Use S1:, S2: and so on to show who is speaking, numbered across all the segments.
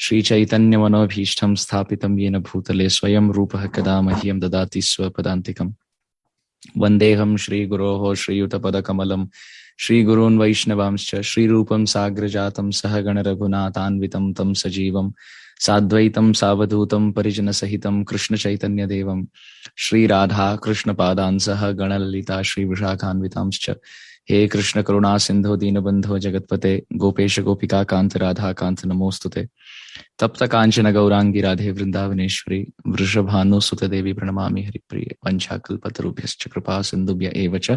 S1: श्रीचैतन्यमनोभीष्टं स्थापितं येन भूतले स्वयं रूपः कदा मह्यं ददाति स्वपदान्तिकम्। वन्देऽहं श्रीगुरोः श्रीयुतपदकमलं, श्रीगुरून् वैष्णवांश्च, श्रीरूपं साग्रजातं सह गणरघुनाथान्वितं तं सजीवं, साद्वैतं सावधूतं परिजनसहितं कृष्णचैतन्यदेवं श्रीराधा कृष्णपादान् सह गणललिता श्रीविशाखान्वितांश्च। हे कृष्ण करुणा सिंधु दीनबंधो जगतपते, गोपेश गोपिका कांत राधा कांत नमोस्तुते तप्त कांचन गौरांगी राधे वृंदावनेश्वरी वृषभानुसुत देवी प्रणमा हरिप्रिय, वंशाकल्पतरुभ्यश्च कृपा सिन्धुभ्य एव च।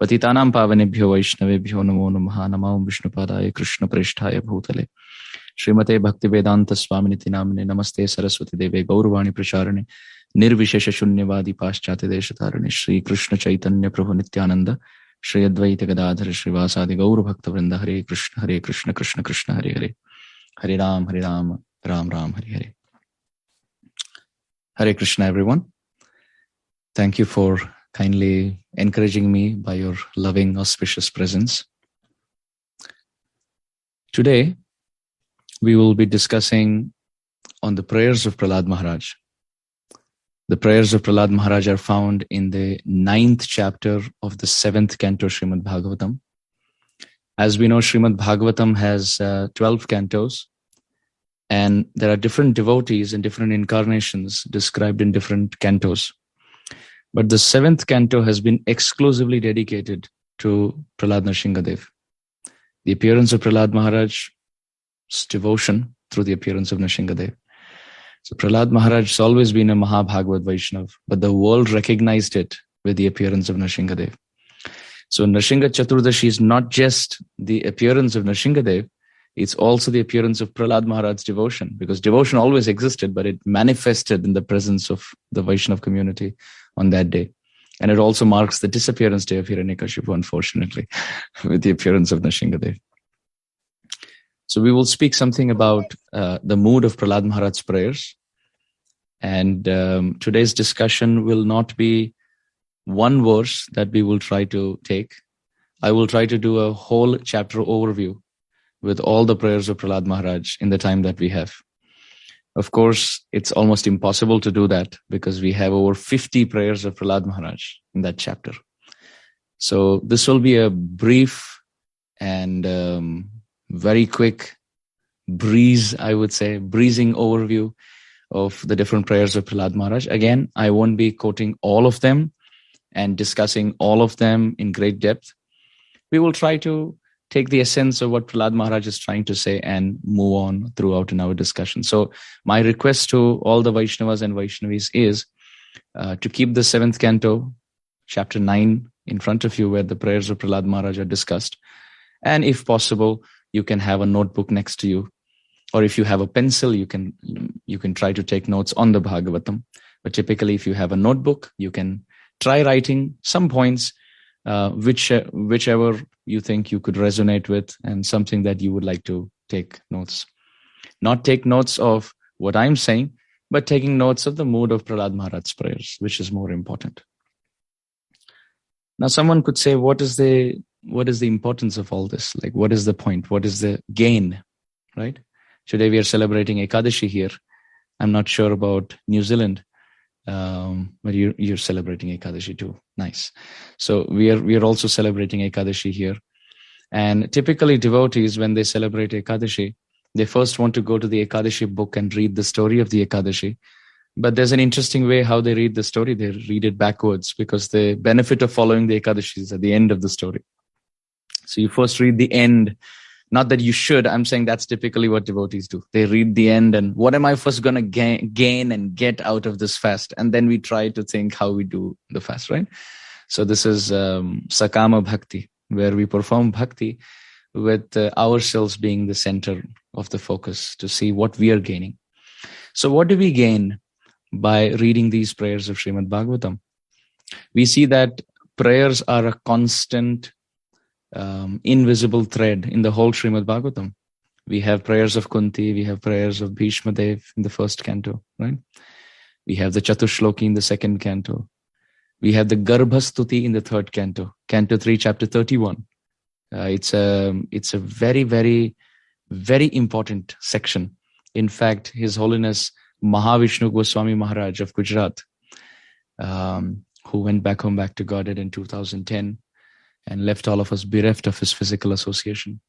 S1: पतितानां पावनेभ्यो, वैष्णवेभ्यो नमो नमः नमो विष्णुपादाय कृष्णप्रेष्ठाय भूतले। श्रीमते भक्तिवेदांत स्वामिनिति नामिने नमस्ते सरस्वती देवे, गौरवाणी प्रचारणे, निर्विशेष शून्यवादी पाश्चात्य ಶ್ರೀಯದ್ವೈತ ಗದಾಧರ ಶ್ರೀವಾಸಾದಿ ಗೌರಭಕ್ತವೃಂದ Hare Krishna Hare Krishna Krishna Krishna Hare Hare Hare Ram Hare Ram Ram Ram Hare Hare Hare Krishna everyone thank you for kindly encouraging me by your loving auspicious presence. Today we will be discussing on the prayers of Pralad Maharaj. The prayers of Prahlad Maharaj are found in the ninth chapter of the seventh canto Srimad Bhagavatam. As we know, Srimad Bhagavatam has uh, 12 cantos, and there are different devotees and different incarnations described in different cantos. But the seventh canto has been exclusively dedicated to Prahlad Narsinghadev. The appearance of Prahlad Maharaj's devotion through the appearance of Narsinghadev. So Prahlad Maharaj has always been a Mahabhagavad Vaishnav, but the world recognized it with the appearance of Narsinghadev. So Narsingha Chaturdashi is not just the appearance of Narsinghadev, it's also the appearance of Prahlad Maharaj's devotion, because devotion always existed, but it manifested in the presence of the Vaishnav community on that day. And it also marks the disappearance day of Hiranyakashipu, unfortunately, with the appearance of Narsinghadev. So we will speak something about uh, the mood of Prahlad Maharaj's prayers. And um, today's discussion will not be one verse that we will try to take. I will try to do a whole chapter overview with all the prayers of Prahlad Maharaj in the time that we have. Of course, it's almost impossible to do that because we have over 50 prayers of Prahlad Maharaj in that chapter. So this will be a brief and um, very quick breeze, I would say, breezing overview of the different prayers of Prahlad Maharaj. Again, I won't be quoting all of them and discussing all of them in great depth. We will try to take the essence of what Prahlad Maharaj is trying to say and move on throughout in our discussion. So my request to all the Vaishnavas and Vaishnavis is uh, to keep the seventh canto, chapter nine, in front of you where the prayers of Prahlad Maharaj are discussed. And if possible, you can have a notebook next to you. Or if you have a pencil you can you can try to take notes on the bhagavatam. But typically if you have a notebook you can try writing some points uh, which whichever you think you could resonate with and something that you would like to take notes. Not take notes of what i'm saying but taking notes of the mood of Pralad maharaj's prayers which is more important. Now someone could say what is the what is the importance of all this? Like what is the point? What is the gain right? Today we are celebrating ekadashi here. I'm not sure about new zealand um, but you're, you're celebrating ekadashi too. Nice. So we are we are also celebrating ekadashi here. And typically devotees when they celebrate ekadashi they first want to go to the ekadashi book and read the story of the ekadashi. But there's an interesting way how they read the story. They read it backwards because the benefit of following the ekadashi is at the end of the story so you first read the end. Not that you should. I'm saying that's typically what devotees do. They read the end and what am I first going to gain, gain and get out of this fast? And then we try to think how we do the fast, right? So this is um, Sakama Bhakti, where we perform bhakti with uh, ourselves being the center of the focus to see what we are gaining. So what do we gain by reading these prayers of Srimad Bhagavatam? We see that prayers are a constant um, invisible thread in the whole Srimad Bhagavatam. We have prayers of Kunti, we have prayers of Bhishma Dev in the first canto, right? We have the Chatushloki in the second canto. We have the Garbhastuti in the third canto, canto 3, chapter 31. Uh, it's a it's a very very very important section In fact, His Holiness Mahavishnu Goswami Maharaj of Gujarat, um, who went back home back to Godhead in 2010 and left all of us bereft of his physical association,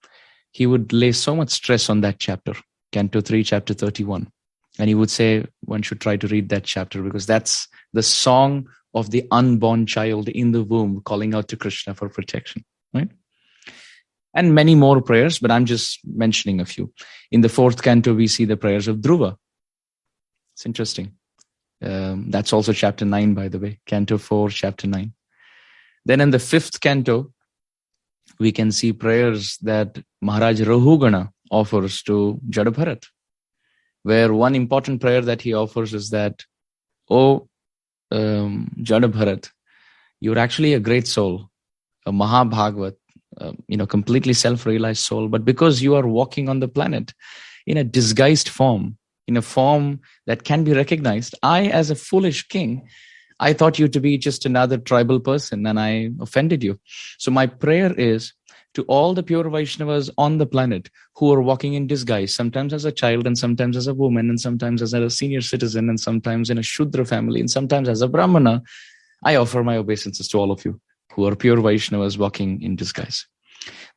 S1: he would lay so much stress on that chapter, Canto 3, chapter 31. And he would say one should try to read that chapter because that's the song of the unborn child in the womb calling out to Krishna for protection, right? And many more prayers, but I'm just mentioning a few. In the fourth canto, we see the prayers of Dhruva. It's interesting. Um, that's also chapter 9, by the way, canto 4, chapter 9. Then in the fifth canto, we can see prayers that Maharaj Rahugana offers to Jadabharat, where one important prayer that he offers is that, Oh, um, Jadabharat, you're actually a great soul, a Mahabhagavat, uh, you know, completely self-realized soul. But because you are walking on the planet in a disguised form, in a form that can be recognized, I, as a foolish king, I thought you to be just another tribal person and I offended you. So my prayer is to all the pure Vaishnavas on the planet who are walking in disguise, sometimes as a child and sometimes as a woman and sometimes as a senior citizen and sometimes in a Shudra family and sometimes as a Brahmana, I offer my obeisances to all of you who are pure Vaishnavas walking in disguise.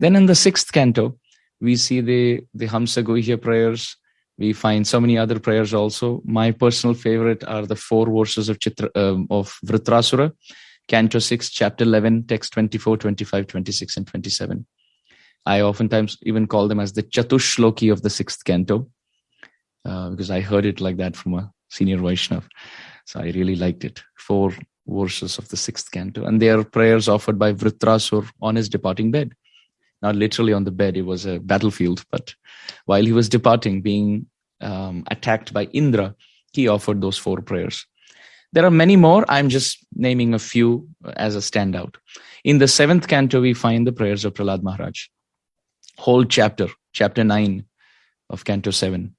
S1: Then in the sixth canto, we see the, the Hamsa Guhya prayers. We find so many other prayers also. My personal favorite are the four verses of Chitra, um, of Vritrasura, Canto 6, Chapter 11, text 24, 25, 26, and 27. I oftentimes even call them as the Chatushloki of the sixth canto, uh, because I heard it like that from a senior Vaishnav. So I really liked it. Four verses of the sixth canto. And they are prayers offered by Vritrasur on his departing bed. Not literally on the bed, it was a battlefield, but while he was departing, being um, attacked by Indra, he offered those four prayers. There are many more. I'm just naming a few as a standout. In the seventh canto, we find the prayers of Pralad Maharaj. Whole chapter, chapter 9 of canto 7,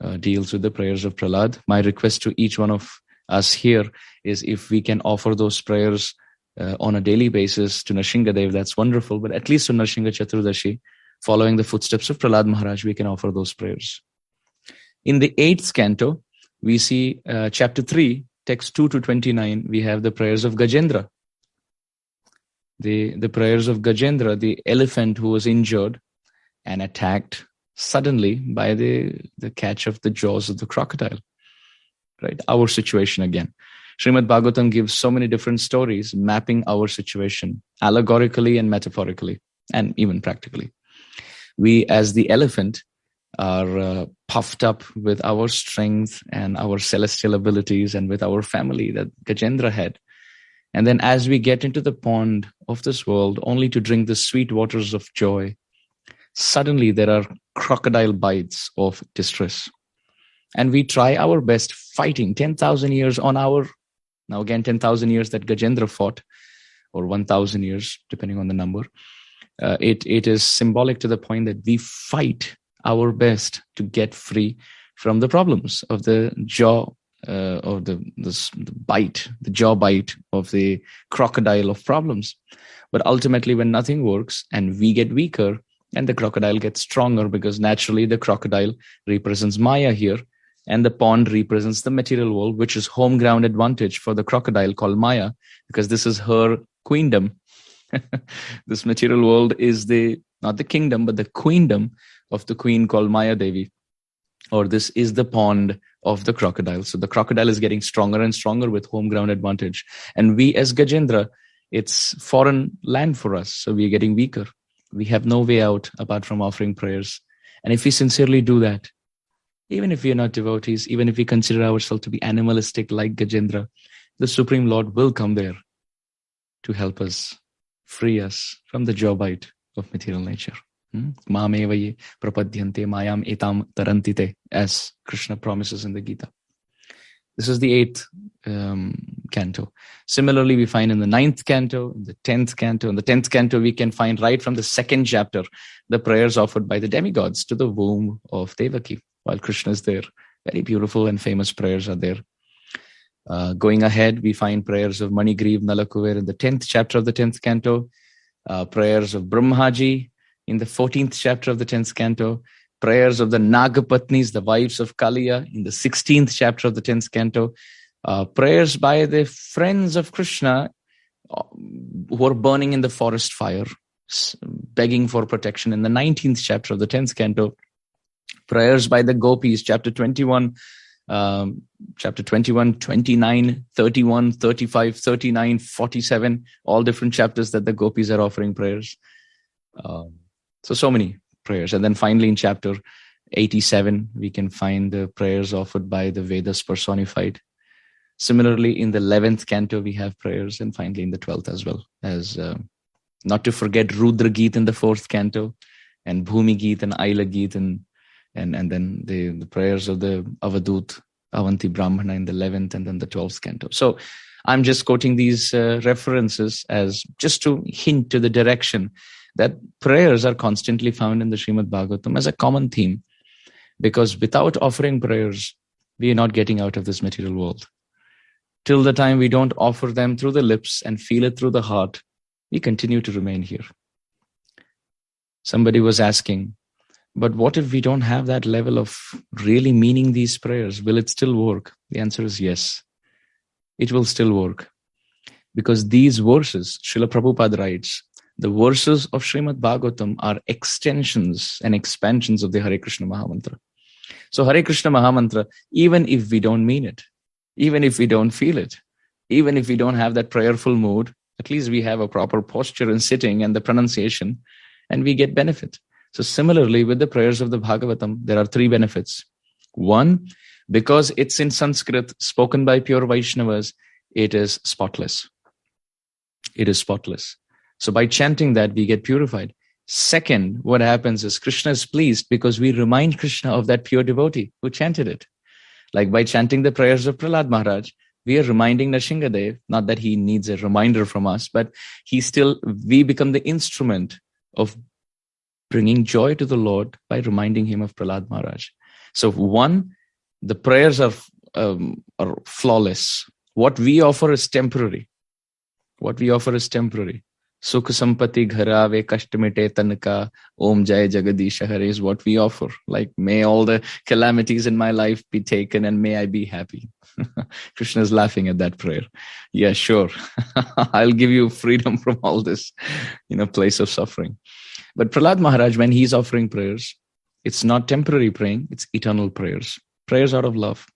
S1: uh, deals with the prayers of Pralad. My request to each one of us here is if we can offer those prayers uh, on a daily basis to Nrsingadev, that's wonderful. But at least to Nrsinga Chaturdashi, following the footsteps of Pralad Maharaj, we can offer those prayers. In the eighth canto, we see uh, chapter 3, text 2 to 29, we have the prayers of Gajendra. The, the prayers of Gajendra, the elephant who was injured and attacked suddenly by the, the catch of the jaws of the crocodile. Right? Our situation again. Srimad Bhagavatam gives so many different stories mapping our situation allegorically and metaphorically and even practically. We, as the elephant, are uh, puffed up with our strength and our celestial abilities and with our family that Gajendra had. And then as we get into the pond of this world, only to drink the sweet waters of joy, suddenly there are crocodile bites of distress. And we try our best fighting 10,000 years on our, now again, 10,000 years that Gajendra fought, or 1,000 years, depending on the number. Uh, it, it is symbolic to the point that we fight our best to get free from the problems of the jaw uh, of the, the, the bite, the jaw bite of the crocodile of problems. But ultimately, when nothing works and we get weaker, and the crocodile gets stronger because naturally the crocodile represents Maya here, and the pond represents the material world, which is home ground advantage for the crocodile called Maya, because this is her queendom. this material world is the not the kingdom, but the queendom of the queen called Maya Devi. Or this is the pond of the crocodile. So the crocodile is getting stronger and stronger with home ground advantage. And we as Gajendra, it's foreign land for us. So we're getting weaker. We have no way out apart from offering prayers. And if we sincerely do that, even if we are not devotees, even if we consider ourselves to be animalistic like Gajendra, the Supreme Lord will come there to help us, free us from the jaw bite of material nature. Mame prapadyante mayam etam as Krishna promises in the Gita. This is the eighth um, canto. Similarly, we find in the ninth canto, in the tenth canto, in the tenth canto, we can find right from the second chapter the prayers offered by the demigods to the womb of Devaki while Krishna is there. Very beautiful and famous prayers are there. Uh, going ahead, we find prayers of Manigriv Nalakuver in the tenth chapter of the tenth canto, uh, prayers of Brahmaji in the 14th chapter of the 10th canto, prayers of the Nagapatnis, the wives of Kaliya, in the 16th chapter of the 10th canto, uh, prayers by the friends of Krishna uh, who are burning in the forest fire, begging for protection in the 19th chapter of the 10th canto, prayers by the gopis, chapter 21, um, chapter 21, 29, 31, 35, 39, 47, all different chapters that the gopis are offering prayers. Um, so, so many prayers. And then finally in chapter 87, we can find the prayers offered by the Vedas personified. Similarly, in the 11th canto, we have prayers, and finally in the 12th as well, as uh, not to forget Rudra Geet in the fourth canto, and Bhumi Geet and Aila Geet, and, and, and then the, the prayers of the Avadut, Avanti Brahmana in the 11th, and then the 12th canto. So I'm just quoting these uh, references as just to hint to the direction that prayers are constantly found in the Srimad Bhagavatam as a common theme. Because without offering prayers, we are not getting out of this material world. Till the time we don't offer them through the lips and feel it through the heart, we continue to remain here. Somebody was asking, but what if we don't have that level of really meaning these prayers? Will it still work? The answer is yes. It will still work. Because these verses, Srila Prabhupada writes, the verses of Srimad Bhagavatam are extensions and expansions of the Hare Krishna Mahamantra. So Hare Krishna Mahamantra, even if we don't mean it, even if we don't feel it, even if we don't have that prayerful mood, at least we have a proper posture and sitting and the pronunciation, and we get benefit. So similarly, with the prayers of the Bhagavatam, there are three benefits. One, because it's in Sanskrit, spoken by pure Vaishnavas, it is spotless. It is spotless. So by chanting that, we get purified. Second, what happens is Krishna is pleased because we remind Krishna of that pure devotee who chanted it. Like by chanting the prayers of Prahlad Maharaj, we are reminding Nrsingadev, not that he needs a reminder from us, but he still, we become the instrument of bringing joy to the Lord by reminding him of Prahlad Maharaj. So one, the prayers are, um, are flawless. What we offer is temporary. What we offer is temporary. Sukh sampati gharave kashtamite tanaka om jai jagadish hare is what we offer. Like may all the calamities in my life be taken and may I be happy. Krishna is laughing at that prayer. Yeah, sure. I'll give you freedom from all this, you know, place of suffering. But Prahlad Maharaj, when he's offering prayers, it's not temporary praying, it's eternal prayers. Prayers out of love.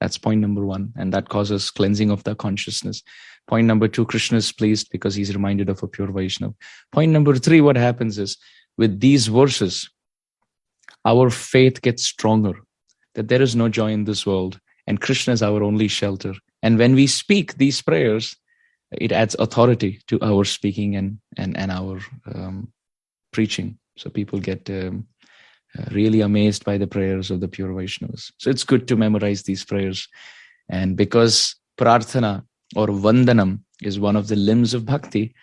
S1: That's point number one. And that causes cleansing of the consciousness. Point number two, Krishna is pleased because he's reminded of a pure Vaishnav. Point number three, what happens is with these verses, our faith gets stronger that there is no joy in this world and Krishna is our only shelter. And when we speak these prayers, it adds authority to our speaking and and and our um, preaching. So people get um, uh, really amazed by the prayers of the pure Vaishnavas. So it's good to memorize these prayers, and because prarthana or vandanam is one of the limbs of bhakti.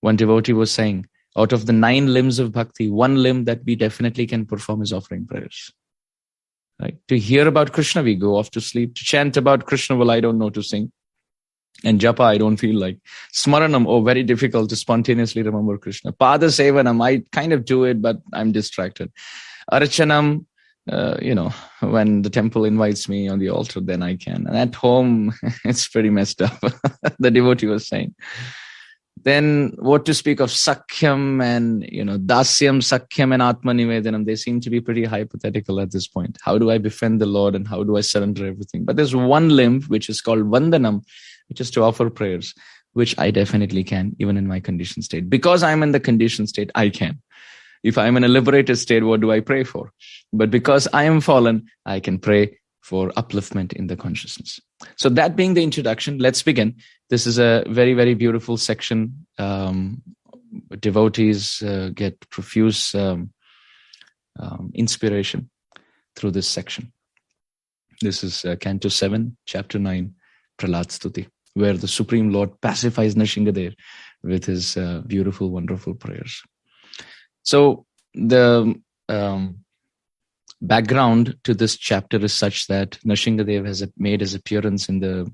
S1: One devotee was saying, out of the nine limbs of bhakti, one limb that we definitely can perform is offering prayers. Right? To hear about Krishna, we go off to sleep. To chant about Krishna, well, I don't know to sing. And japa, I don't feel like. Smaranam, oh, very difficult to spontaneously remember Krishna. Pada sevanam, I kind of do it, but I'm distracted. Archanam, uh, you know, when the temple invites me on the altar, then I can. And at home, it's pretty messed up. the devotee was saying. Then what to speak of Sakhyam and, you know, Dasyam, Sakhyam and Atmanivedanam, they seem to be pretty hypothetical at this point. How do I befriend the Lord and how do I surrender everything? But there's one limb, which is called Vandanam, which is to offer prayers, which I definitely can, even in my condition state. Because I'm in the condition state, I can. If I'm in a liberated state, what do I pray for? But because I am fallen, I can pray for upliftment in the consciousness. So that being the introduction, let's begin. This is a very, very beautiful section. Um, devotees uh, get profuse um, um, inspiration through this section. This is uh, Canto 7, Chapter 9, Prahlad Stuti, where the Supreme Lord pacifies Nrsingadev with his uh, beautiful, wonderful prayers. So the um, background to this chapter is such that Nrsingadev has made his appearance in the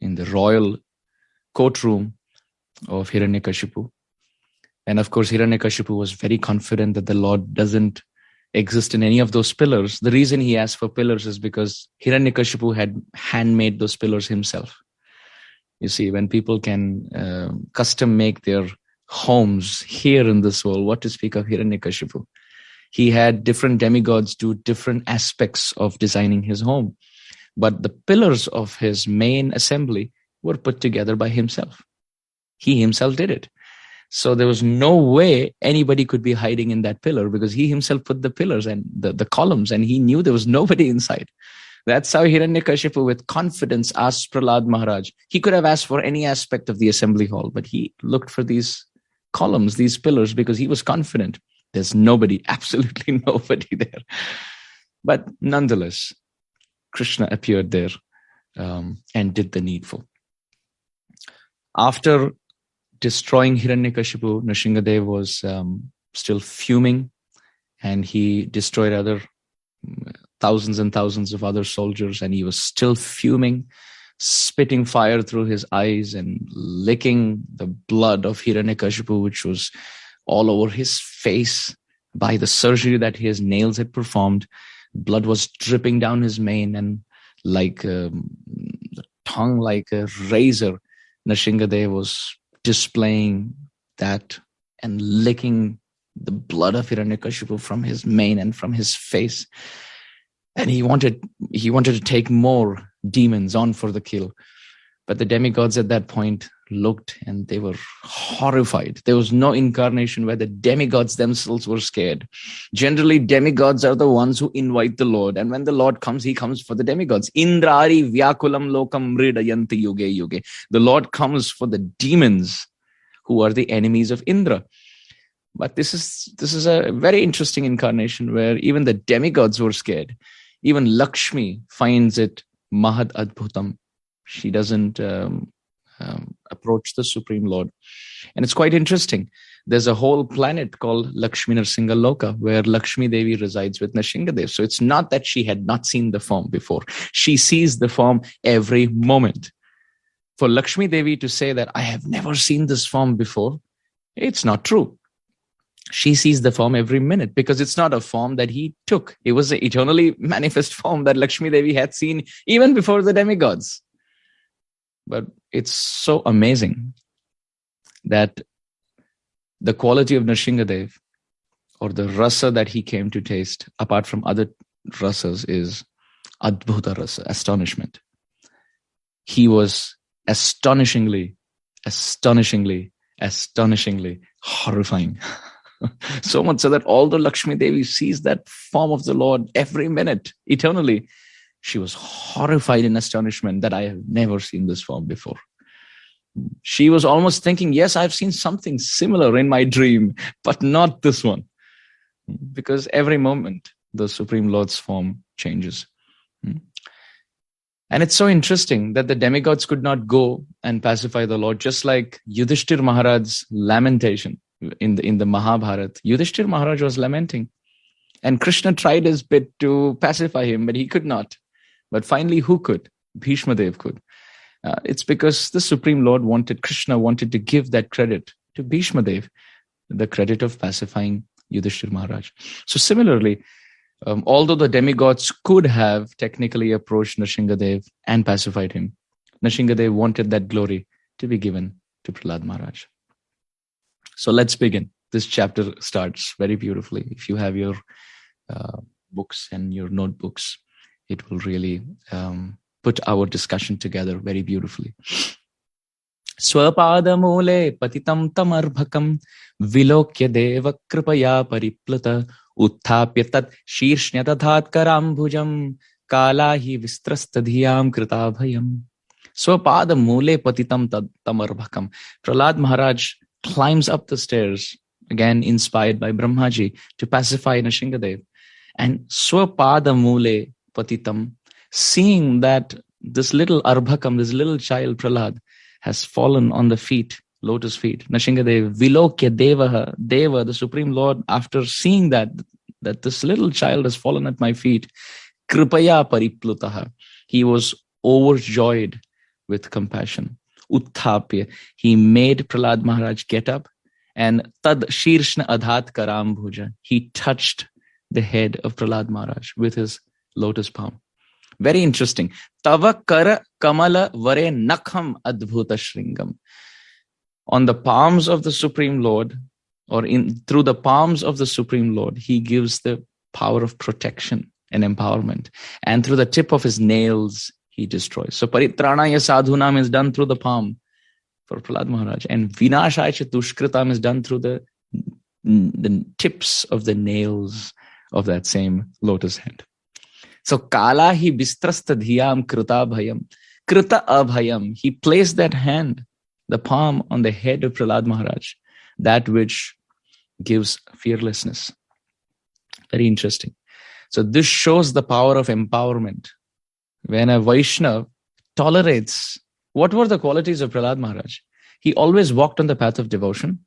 S1: in the royal courtroom of Hiranyakashipu. And of course, Hiranyakashipu was very confident that the Lord doesn't exist in any of those pillars. The reason he asked for pillars is because Hiranyakashipu had handmade those pillars himself. You see, when people can uh, custom make their homes here in this world, what to speak of Hiranyakashipu? He had different demigods do different aspects of designing his home. But the pillars of his main assembly were put together by himself. He himself did it. So there was no way anybody could be hiding in that pillar because he himself put the pillars and the, the columns and he knew there was nobody inside. That's how Hiranyakashipu with confidence asked Pralad Maharaj. He could have asked for any aspect of the assembly hall, but he looked for these columns, these pillars, because he was confident. There's nobody, absolutely nobody there. But nonetheless, Krishna appeared there um, and did the needful. After destroying Hiranyakashipu, Nrsingadev was um, still fuming and he destroyed other thousands and thousands of other soldiers and he was still fuming spitting fire through his eyes and licking the blood of Hiranyakashipu which was all over his face by the surgery that his nails had performed blood was dripping down his mane and like um, tongue like a razor Nrsingadev was displaying that and licking the blood of Hiranyakashipu from his mane and from his face. And he wanted he wanted to take more demons on for the kill. But the demigods at that point looked and they were horrified. There was no incarnation where the demigods themselves were scared. Generally, demigods are the ones who invite the Lord. And when the Lord comes, he comes for the demigods. Indrari vyakulam lokam mridayanti yuge yuge. The Lord comes for the demons who are the enemies of Indra. But this is this is a very interesting incarnation where even the demigods were scared. Even Lakshmi finds it mahad adbhutam. She doesn't um, um, approach the Supreme Lord. And it's quite interesting. There's a whole planet called Lakshmi Narsinga Loka where Lakshmi Devi resides with Nrsingadev. So it's not that she had not seen the form before. She sees the form every moment. For Lakshmi Devi to say that I have never seen this form before, it's not true. She sees the form every minute because it's not a form that he took. It was an eternally manifest form that Lakshmi Devi had seen even before the demigods. But it's so amazing that the quality of Nrsingadev or the rasa that he came to taste, apart from other rasas, is adbhuta rasa, astonishment. He was astonishingly, astonishingly, astonishingly horrifying. so much so that although Lakshmi Devi sees that form of the Lord every minute, eternally, she was horrified in astonishment that I have never seen this form before. She was almost thinking, yes, I've seen something similar in my dream, but not this one. Because every moment the Supreme Lord's form changes. Hmm. And it's so interesting that the demigods could not go and pacify the Lord, just like Yudhishthir Maharaj's lamentation in the in the Mahabharata. Yudhishthir Maharaj was lamenting, and Krishna tried his bit to pacify him, but he could not. But finally, who could? Bhishma Dev could. Uh, it's because the Supreme Lord wanted, Krishna wanted to give that credit to Bhishma Dev, the credit of pacifying Yudhishthir Maharaj. So similarly, um, although the demigods could have technically approached Nrsingadev and pacified him, Nrsingadev wanted that glory to be given to Prahlad Maharaj. So let's begin. This chapter starts very beautifully. If you have your uh, books and your notebooks, it will really um, put our discussion together very beautifully. स्वपादमूले पतितं तमर्भकं विलोक्य देव कृपया परिप्लुत उत्थाप्य तत् शीर्ष्ण्य दधात्कराम्भुजं काला हि विस्त्रस्तधियां कृताभयम् स्वपादमूले पतितं तमर्भकं Prahlad Maharaj climbs up the stairs again inspired by Brahmaji to pacify Nrsingadev and swapada mule patitam, seeing that this little Arbhakam, this little child Prahlad, has fallen on the feet, lotus feet. Nrsingadev, Vilokya Devaha, Deva, the Supreme Lord, after seeing that, that this little child has fallen at my feet, Kripaya Pariplutaha, he was overjoyed with compassion. Utthapya, he made Prahlad Maharaj get up and Tad Shirshna Adhat Karam Bhuja, he touched the head of Prahlad Maharaj with his lotus palm. Very interesting. Tava kara kamala vare nakham adbhuta shringam. On the palms of the Supreme Lord, or in through the palms of the Supreme Lord, he gives the power of protection and empowerment. And through the tip of his nails, he destroys. So paritranaya sadhunam is done through the palm for Prahlad Maharaj. And vinashaya dushkritam is done through the, the tips of the nails of that same lotus hand. So kala hi bistrasta dhyam krita bhayam. Krita abhayam. He placed that hand, the palm on the head of Prahlad Maharaj, that which gives fearlessness. Very interesting. So this shows the power of empowerment. When a Vaishnav tolerates, what were the qualities of Prahlad Maharaj? He always walked on the path of devotion.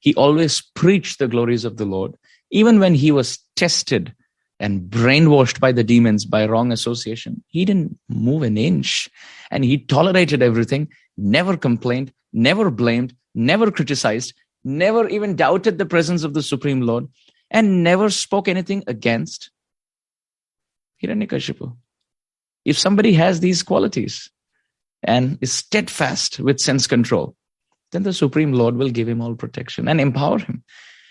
S1: He always preached the glories of the Lord. Even when he was tested and brainwashed by the demons by wrong association. He didn't move an inch and he tolerated everything, never complained, never blamed, never criticized, never even doubted the presence of the Supreme Lord, and never spoke anything against Hiranyakashipu. If somebody has these qualities and is steadfast with sense control, then the Supreme Lord will give him all protection and empower him.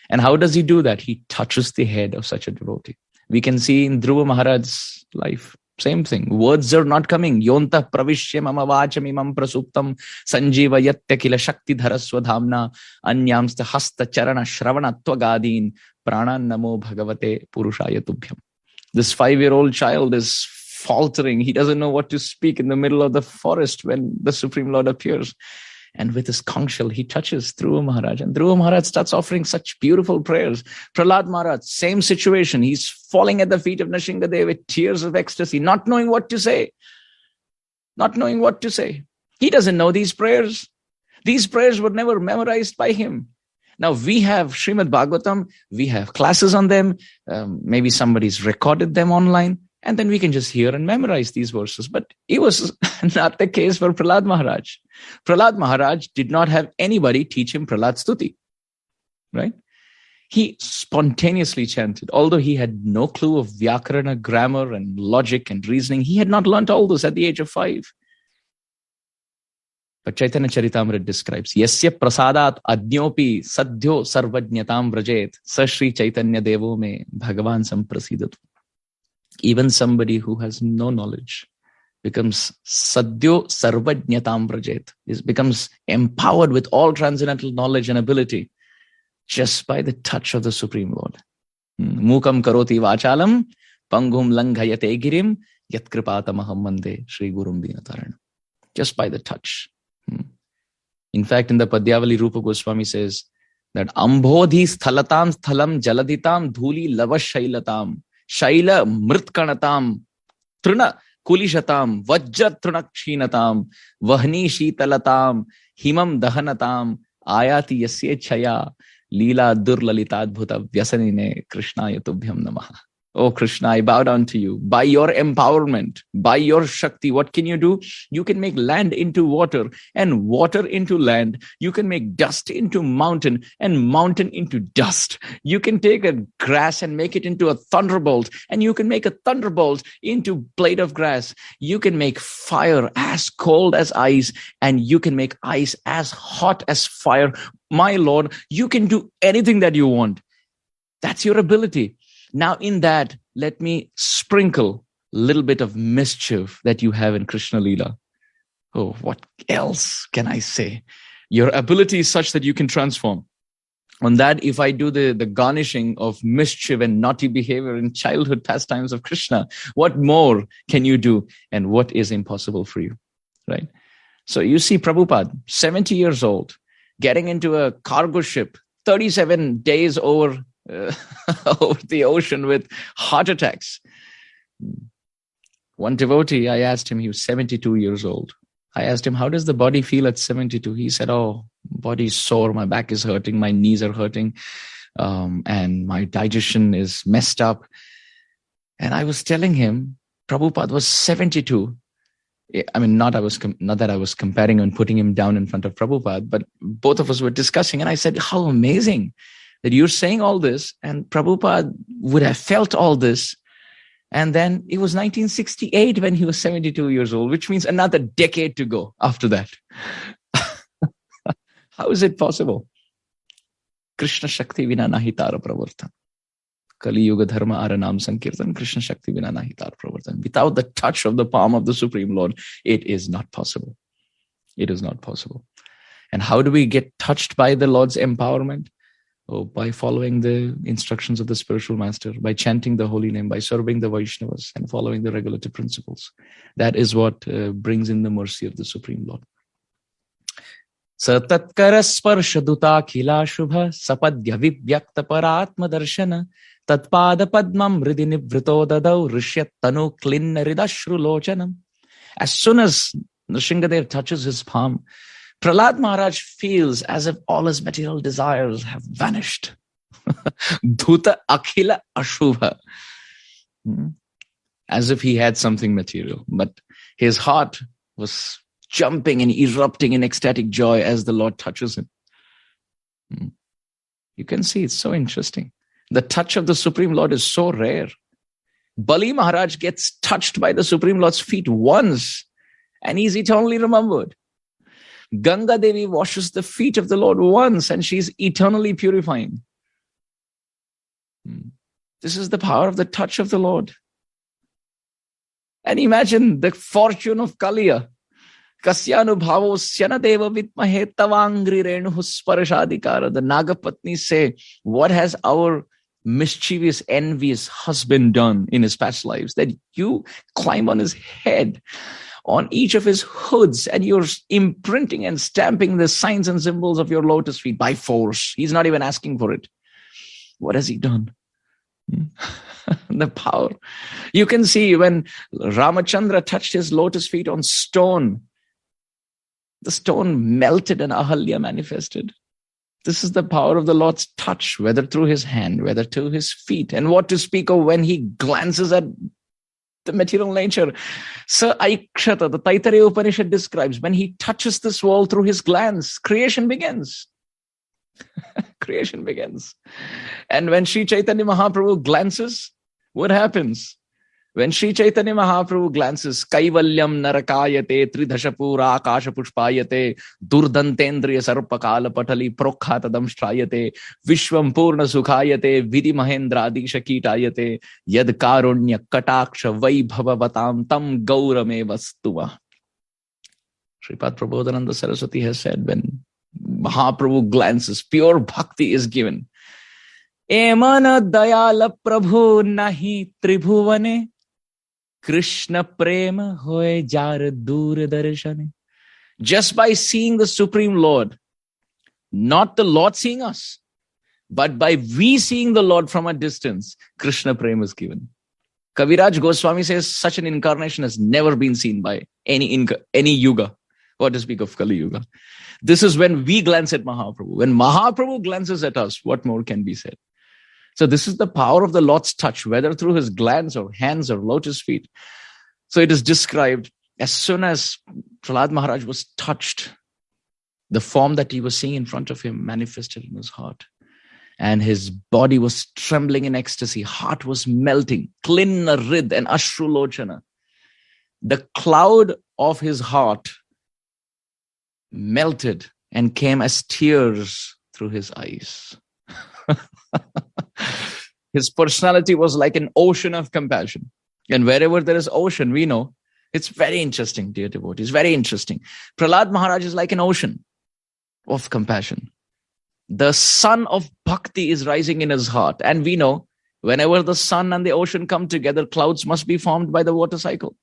S1: And how does he do that? He touches the head of such a devotee. We can see in Dhruva Maharaj's life. Same thing. Words are not coming. Yonta pravishya mama vacham imam prasuptam sanjiva yatya kila shakti dharaswadhamna anyamsta hasta charana shravana twagadin prana namo bhagavate purushaya tubhyam. This five-year-old child is faltering. He doesn't know what to speak in the middle of the forest when the Supreme Lord appears. And with his conch shell, he touches Dhruva Maharaj. And Dhruva Maharaj starts offering such beautiful prayers. Prahlad Maharaj, same situation. He's falling at the feet of Nrsingadev with tears of ecstasy, not knowing what to say. Not knowing what to say. He doesn't know these prayers. These prayers were never memorized by him. Now we have Srimad Bhagavatam, we have classes on them, um, maybe somebody's recorded them online and then we can just hear and memorize these verses. But it was not the case for Prahlad Maharaj. Prahlad Maharaj did not have anybody teach him Prahlad Stuti, right? He spontaneously chanted, although he had no clue of Vyakarana, grammar, and logic and reasoning. He had not learnt all this at the age of five. But Chaitanya Charitamrita describes, Yasya prasadat adnyopi sadhyo sarvajnatam vrajet sa Chaitanya Devo me Bhagavan samprasidatu even somebody who has no knowledge becomes sadhyo sarvajnatam prajet, is becomes empowered with all transcendental knowledge and ability just by the touch of the Supreme Lord. Hmm. Mukam karoti vachalam, pangum langhayate girim, yat kripatamaham mande Sri Gurum Dinataran. Just by the touch. Hmm. In fact, in the Padyavali, Rupa Goswami says that Ambodhi sthalatam sthalam jaladitam dhuli lavashailatam शैल मृत्कणताम, तृण कुलिशताम वज्र तृण क्षीणताम वहनी शीतलताम हिमम दहनताम, आयाति यस्य छया, लीला दुर्ललिताद्भुत व्यसनिने कृष्णाय तुभ्यम नमः। Oh Krishna, I bow down to you. By your empowerment, by your Shakti, what can you do? You can make land into water and water into land. You can make dust into mountain and mountain into dust. You can take a grass and make it into a thunderbolt and you can make a thunderbolt into blade of grass. You can make fire as cold as ice and you can make ice as hot as fire. My Lord, you can do anything that you want. That's your ability. Now, in that, let me sprinkle a little bit of mischief that you have in Krishna Lila. Oh, what else can I say? Your ability is such that you can transform. On that, if I do the, the garnishing of mischief and naughty behavior in childhood pastimes of Krishna, what more can you do and what is impossible for you? Right? So you see Prabhupada, 70 years old, getting into a cargo ship, 37 days over uh, over the ocean with heart attacks. One devotee, I asked him, he was 72 years old. I asked him, How does the body feel at 72? He said, Oh, body's sore, my back is hurting, my knees are hurting, um, and my digestion is messed up. And I was telling him, Prabhupada was 72. I mean, not I was not that I was comparing and putting him down in front of Prabhupada, but both of us were discussing, and I said, "How amazing! That you're saying all this, and Prabhupada would have felt all this. And then it was 1968 when he was 72 years old, which means another decade to go after that. How is it possible? Krishna Shakti Vina Nahitara Pravartan. Kali Yuga Dharma Aranam Sankirtan, Krishna Shakti Vina Nahitar Pravartan. Without the touch of the palm of the Supreme Lord, it is not possible. It is not possible. And how do we get touched by the Lord's empowerment? Oh, by following the instructions of the spiritual master, by chanting the holy name, by serving the Vaishnavas and following the regulative principles. That is what uh, brings in the mercy of the Supreme Lord. सतत्कर स्पर्श दुताखिला शुभ सपद्य विव्यक्त परात्म दर्शन तत्पाद पद्मम हृदि निवृतो ददौ ऋष्य तनु क्लिन्न हृदश्रुलोचनम As soon as Nrsingadev touches his palm, Prahlad Maharaj feels as if all his material desires have vanished. Dhuta akhila ashubha. Hmm. As if he had something material, but his heart was jumping and erupting in ecstatic joy as the Lord touches him. Hmm. You can see it's so interesting. The touch of the Supreme Lord is so rare. Bali Maharaj gets touched by the Supreme Lord's feet once and he's eternally remembered. Ganga Devi washes the feet of the Lord once and she's eternally purifying. Hmm. This is the power of the touch of the Lord. And imagine the fortune of Kaliya. Kasyanubhavosyana deva vitmahe tavangri renuhu sparashadikara. The Nagapatni say, what has our mischievous, envious husband done in his past lives that you climb on his head, on each of his hoods, and you're imprinting and stamping the signs and symbols of your lotus feet by force. He's not even asking for it. What has he done? Hmm? the power. You can see when Ramachandra touched his lotus feet on stone, the stone melted and Ahalya manifested. This is the power of the Lord's touch, whether through his hand, whether through his feet. And what to speak of when he glances at the material nature. Sa Aikshata, the Taittiriya Upanishad describes, when he touches this wall through his glance, creation begins. creation begins. And when Sri Chaitanya Mahaprabhu glances, what happens? When Sri Chaitanya Mahaprabhu glances, Kaivalyam Narakayate, Tridhashapura Akasha Pushpayate, Durdantendriya Sarpakala Patali Prokhatadam Strayate, Vishwam Purna Sukhayate, Vidhi Mahendra Adisha Kitayate, Yad Karunya Kataksha Vaibhava Vatam Tam Gaurame Vastuva. Sripad Prabodhananda Saraswati has said, when Mahaprabhu glances, pure bhakti is given. Emana dayala prabhu nahi tribhuvane Krishna prema hoy jar darshane. Just by seeing the Supreme Lord, not the Lord seeing us, but by we seeing the Lord from a distance, Krishna prema is given. Kaviraj Goswami says such an incarnation has never been seen by any any yuga. What to speak of Kali Yuga? This is when we glance at Mahaprabhu. When Mahaprabhu glances at us, what more can be said? So this is the power of the Lord's touch, whether through his glance or hands or lotus feet. So it is described as soon as Prahlad Maharaj was touched, the form that he was seeing in front of him manifested in his heart. And his body was trembling in ecstasy, heart was melting, klinna rid and ashrulochana. The cloud of his heart melted and came as tears through his eyes. His personality was like an ocean of compassion. And wherever there is ocean, we know it's very interesting, dear devotees, very interesting. Pralad Maharaj is like an ocean of compassion. The sun of bhakti is rising in his heart. And we know whenever the sun and the ocean come together, clouds must be formed by the water cycle.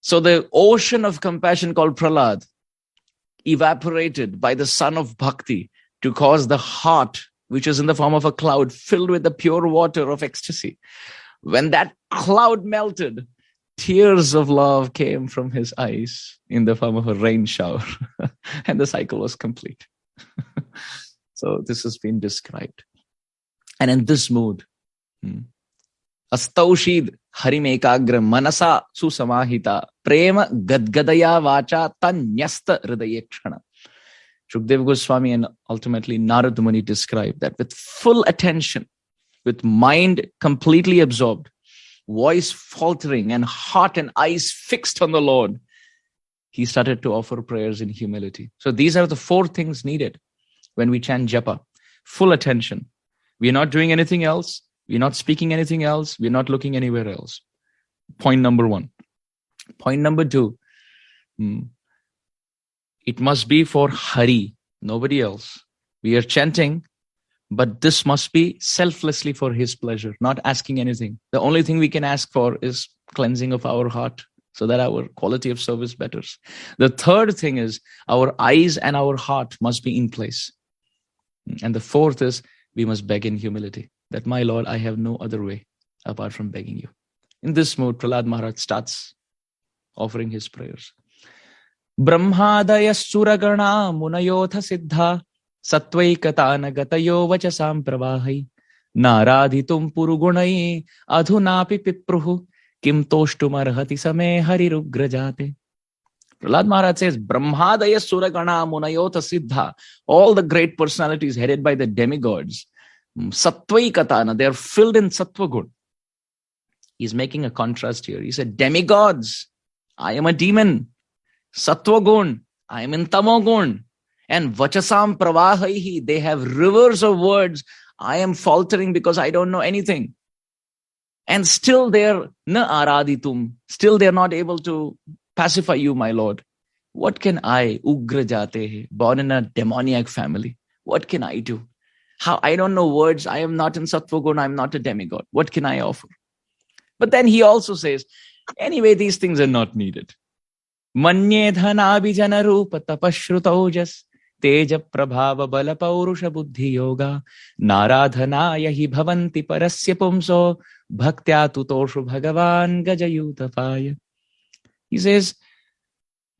S1: So the ocean of compassion called Pralad evaporated by the sun of bhakti to cause the heart which is in the form of a cloud filled with the pure water of ecstasy. When that cloud melted, tears of love came from his eyes in the form of a rain shower, and the cycle was complete. so, this has been described. And in this mood, hmm, Astaushid Harimekagra Manasa Susamahita Prema Gadgadaya Vacha Tanyasta Hridayekshana. Shukdev Goswami and ultimately Narad Muni describe that with full attention, with mind completely absorbed, voice faltering, and heart and eyes fixed on the Lord, he started to offer prayers in humility. So these are the four things needed when we chant japa. Full attention. We are not doing anything else. We're not speaking anything else. We're not looking anywhere else. Point number one. Point number two. Hmm, it must be for Hari, nobody else. We are chanting, but this must be selflessly for His pleasure, not asking anything. The only thing we can ask for is cleansing of our heart so that our quality of service betters. The third thing is our eyes and our heart must be in place. And the fourth is we must beg in humility that, my Lord, I have no other way apart from begging you. In this mood, Prahlad Maharaj starts offering his prayers. ब्रह्मादय सुरगणा मुनयोथ सिद्धा सत्वकतान गतो वचसा प्रवाह नाराधि पुरगुण अधुना पिप्रु कि तोष्टुमर्हति समे हरिग्रजाते प्रहलाद महाराज से ब्रह्मादय सुरगणा मुनयोथ सिद्धा all the great personality headed by the demigods सत्वकतान they are filled in sattva guna He's making a contrast here. He said, Demigods, I am a demon. Sattvagun, I am in Tamogun. And Vachasam Pravahaihi, they have rivers of words. I am faltering because I don't know anything. And still they're na araditum. Still they're not able to pacify you, my Lord. What can I, Ugra Jate, born in a demoniac family, what can I do? How I don't know words. I am not in Sattvagun. I'm not a demigod. What can I offer? But then he also says, anyway, these things are not needed. मन्येधनाजन रूप तपश्रुतौज तेज प्रभाव बल पौरुष बुद्धि योग नाराधनाय ही परस्य पुंसो, भक्त्या तुतोषु भगवान गजयूत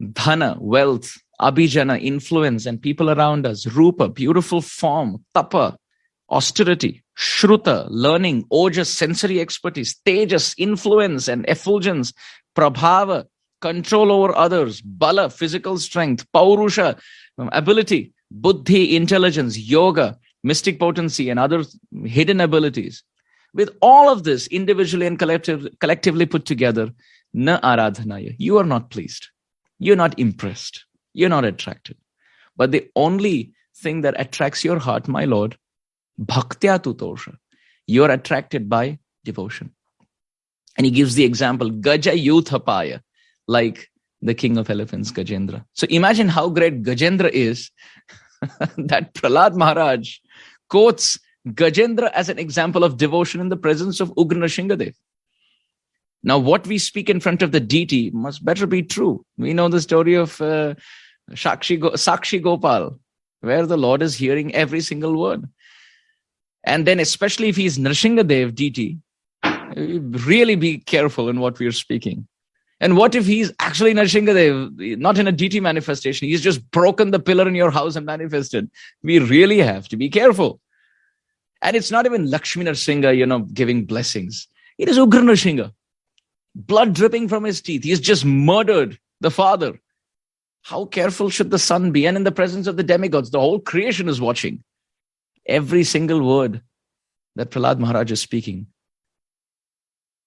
S1: dhana wealth abhijana influence and people around us rupa beautiful form tapa austerity shruta learning ojas sensory expertise tejas influence and effulgence prabhava control over others, bala, physical strength, paurusha, ability, buddhi, intelligence, yoga, mystic potency, and other hidden abilities. With all of this individually and collective, collectively put together, na aradhanaya, you are not pleased. You're not impressed. You're not attracted. But the only thing that attracts your heart, my Lord, bhaktya tutosha, you're attracted by devotion. And he gives the example, Gaja Yuthapaya like the king of elephants, Gajendra. So imagine how great Gajendra is that Prahlad Maharaj quotes Gajendra as an example of devotion in the presence of Ugra Shingadev. Now, what we speak in front of the deity must better be true. We know the story of uh, Shakshi, Go- Sakshi Gopal, where the Lord is hearing every single word. And then, especially if he's Nrsingadev deity, really be careful in what we are speaking. And what if he's actually Narshingadev, not in a deity manifestation? He's just broken the pillar in your house and manifested. We really have to be careful. And it's not even Lakshmi Narsingha, you know, giving blessings. It is Ugra Narsingha. Blood dripping from his teeth. He's just murdered the father. How careful should the son be? And in the presence of the demigods, the whole creation is watching. Every single word that Prahlad Maharaj is speaking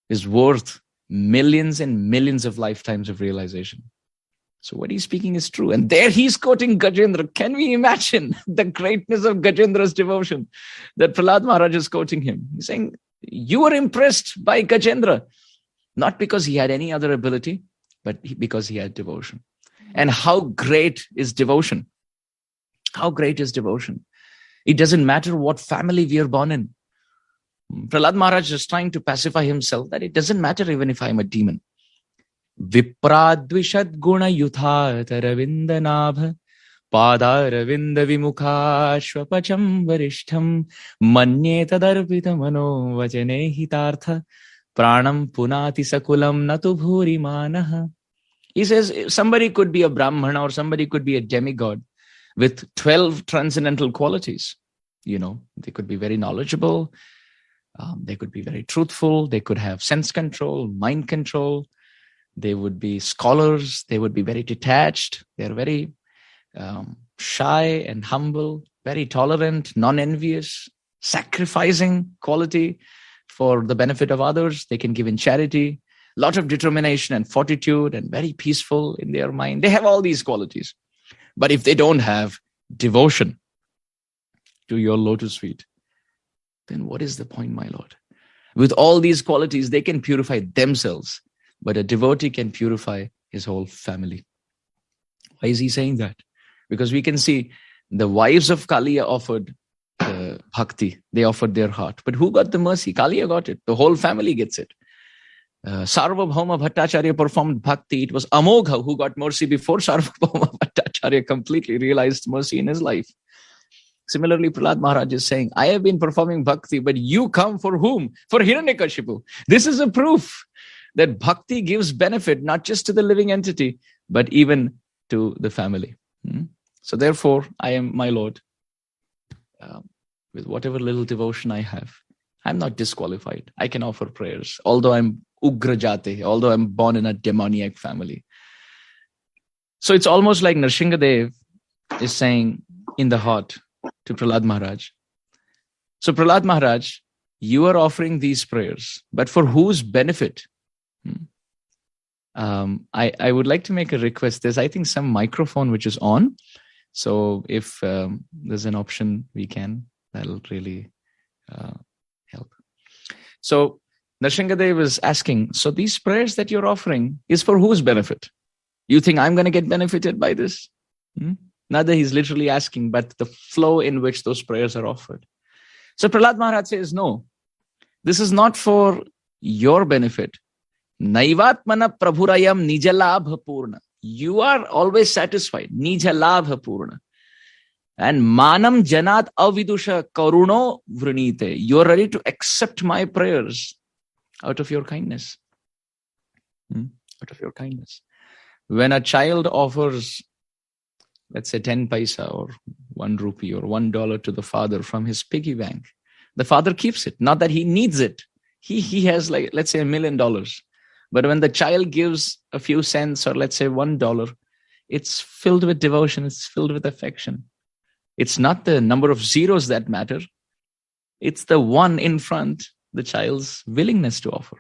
S1: is worth millions and millions of lifetimes of realization. So what he's speaking is true. And there he's quoting Gajendra. Can we imagine the greatness of Gajendra's devotion that Prahlad Maharaj is quoting him? He's saying, you were impressed by Gajendra, not because he had any other ability, but because he had devotion. And how great is devotion? How great is devotion? It doesn't matter what family we are born in. Prahlad Maharaj is trying to pacify himself that it doesn't matter even if I'm a demon. विप्राद्विषद् गुणयुथातरविन्दनाभ पादारविन्दविमुखाश्वपचं वरिष्ठं मन्ये तदर्पितमनो वचने हितार्थ pranam punati sakulam natu bhuri manaha. He says somebody could be a Brahmana or somebody could be a demigod with 12 transcendental qualities. You know, they could be very knowledgeable, um, they could be very truthful. They could have sense control, mind control. They would be scholars. They would be very detached. They're very um, shy and humble, very tolerant, non-envious, sacrificing quality for the benefit of others. They can give in charity, lot of determination and fortitude and very peaceful in their mind. They have all these qualities. But if they don't have devotion to your lotus feet, then what is the point, my Lord? With all these qualities, they can purify themselves, but a devotee can purify his whole family. Why is he saying that? Because we can see the wives of Kaliya offered uh, bhakti, they offered their heart. But who got the mercy? Kaliya got it. The whole family gets it. Uh, Sarvabhauma Bhattacharya performed bhakti. It was Amogha who got mercy before Sarvabhauma Bhattacharya completely realized mercy in his life. Similarly, Prahlad Maharaj is saying, I have been performing bhakti, but you come for whom? For Hiranyakashipu. This is a proof that bhakti gives benefit not just to the living entity, but even to the family. Hmm? So therefore, I am my Lord. Um, with whatever little devotion I have, I'm not disqualified. I can offer prayers, although I'm ugrajate, although I'm born in a demoniac family. So it's almost like Nrsingadev is saying in the heart to Prahlad Maharaj. So Prahlad Maharaj, you are offering these prayers, but for whose benefit? Hmm. Um, I, I would like to make a request. There's, I think, some microphone which is on. So if um, there's an option, we can. That'll really uh, help. So Nrsingadev is asking, so these prayers that you're offering is for whose benefit? You think I'm going to get benefited by this? Hmm? That he's literally asking, but the flow in which those prayers are offered. So Prahlad Maharaj says, no, this is not for your benefit. Naivatmana prabhurayam nijalabha purna. You are always satisfied. Nijalabha purna. And manam janat avidusha karuno vrinite. You're ready to accept my prayers out of your kindness. Hmm? Out of your kindness. When a child offers, let's say 10 paisa or one rupee or one dollar to the father from his piggy bank, the father keeps it. Not that he needs it. He, he has like, let's say a million dollars. But when the child gives a few cents or let's say one dollar, it's filled with devotion, it's filled with affection. It's not the number of zeros that matter. It's the one in front the child's willingness to offer.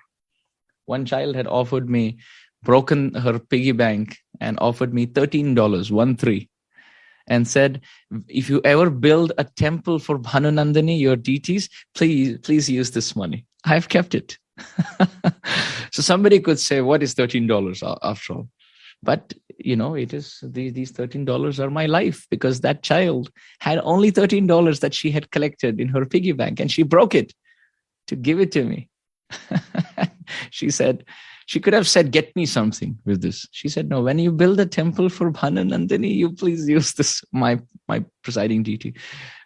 S1: One child had offered me, broken her piggy bank and offered me $13, one three, and said, if you ever build a temple for Bhanunandani, your deities, please, please use this money. I've kept it. so somebody could say, what is $13 after all? But, you know, it is these, these $13 are my life because that child had only $13 that she had collected in her piggy bank and she broke it to give it to me. she said, she could have said, get me something with this. She said, no, when you build a temple for Bhanunandani, you please use this, my, my presiding deity.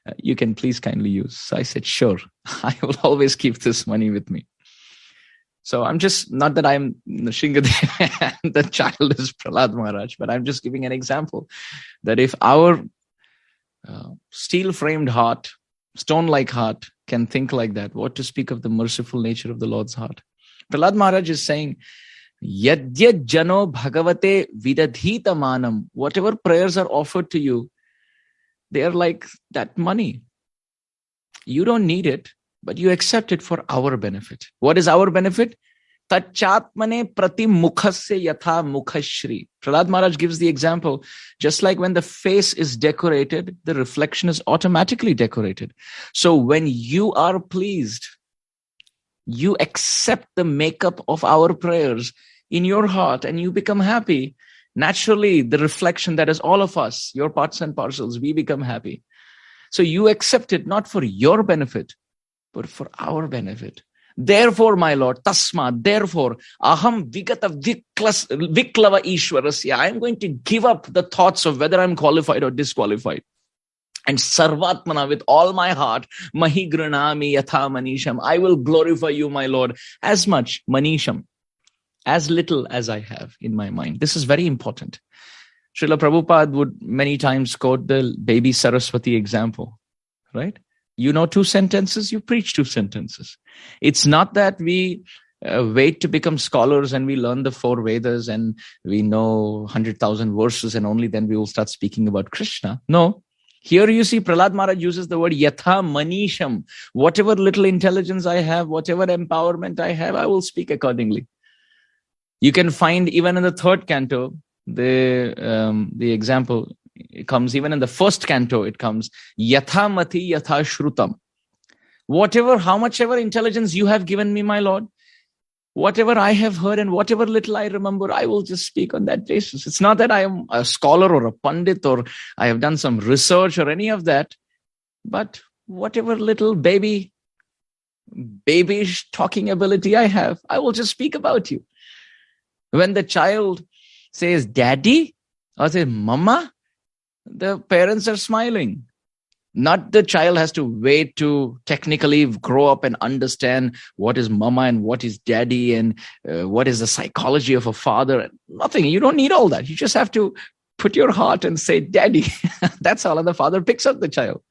S1: Uh, you can please kindly use. So I said, sure, I will always keep this money with me. So I'm just, not that I'm Nrsingadev and the child is Prahlad Maharaj, but I'm just giving an example that if our uh, steel framed heart, stone like heart can think like that, what to speak of the merciful nature of the Lord's heart? Prahlad Maharaj is saying, Yadyad jano bhagavate vidadhita manam. Whatever prayers are offered to you, they are like that money. You don't need it but you accept it for our benefit. What is our benefit? Tachatmane prati mukhasya yatha mukhashri. Prahlad Maharaj gives the example, just like when the face is decorated, the reflection is automatically decorated. So when you are pleased, you accept the makeup of our prayers in your heart and you become happy. Naturally, the reflection that is all of us, your parts and parcels, we become happy. So you accept it not for your benefit, but for our benefit. Therefore, my Lord, tasma, therefore, aham vigata viklava ishwarasya. I am going to give up the thoughts of whether I'm qualified or disqualified. And sarvatmana, with all my heart, mahi granami yatha manisham. I will glorify you, my Lord, as much manisham, as little as I have in my mind. This is very important. Srila Prabhupada would many times quote the baby Saraswati example, right? you know two sentences you preach two sentences it's not that we uh, wait to become scholars and we learn the four Vedas and we know 100,000 verses and only then we will start speaking about Krishna. No. Here you see Prahlad Maharaj uses the word yatha manisham. Whatever little intelligence I have, whatever empowerment I have, I will speak accordingly. You can find even in the third canto, the um, the example it comes even in the first canto, it comes yatha mati yatha shrutam. Whatever, how much ever intelligence you have given me, my Lord, whatever I have heard and whatever little I remember, I will just speak on that basis. It's not that I am a scholar or a pundit or I have done some research or any of that, but whatever little baby, babyish talking ability I have, I will just speak about you. When the child says, Daddy, or says, Mama, the parents are smiling not the child has to wait to technically grow up and understand what is mama and what is daddy and uh, what is the psychology of a father. And nothing. You don't need all that. You just have to put your heart and say daddy. That's all and the father picks up the child.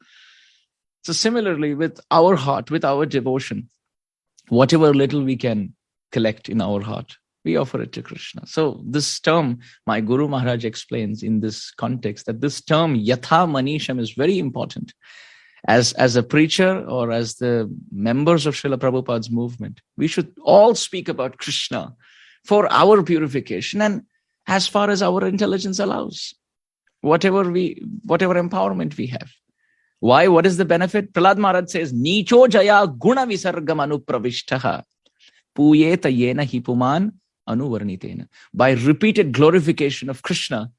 S1: So similarly with our heart with our devotion whatever little we can collect in our heart we offer it to Krishna. So this term, my Guru Maharaj explains in this context that this term yatha manisham is very important. As, as a preacher or as the members of Srila Prabhupada's movement, we should all speak about Krishna for our purification and as far as our intelligence allows. Whatever we, whatever empowerment we have. Why? What is the benefit? Prahlad Maharaj says, Nicho jaya guna visargam anupravishtaha puyeta yena hipuman anuvarnitena. By repeated glorification of Krishna,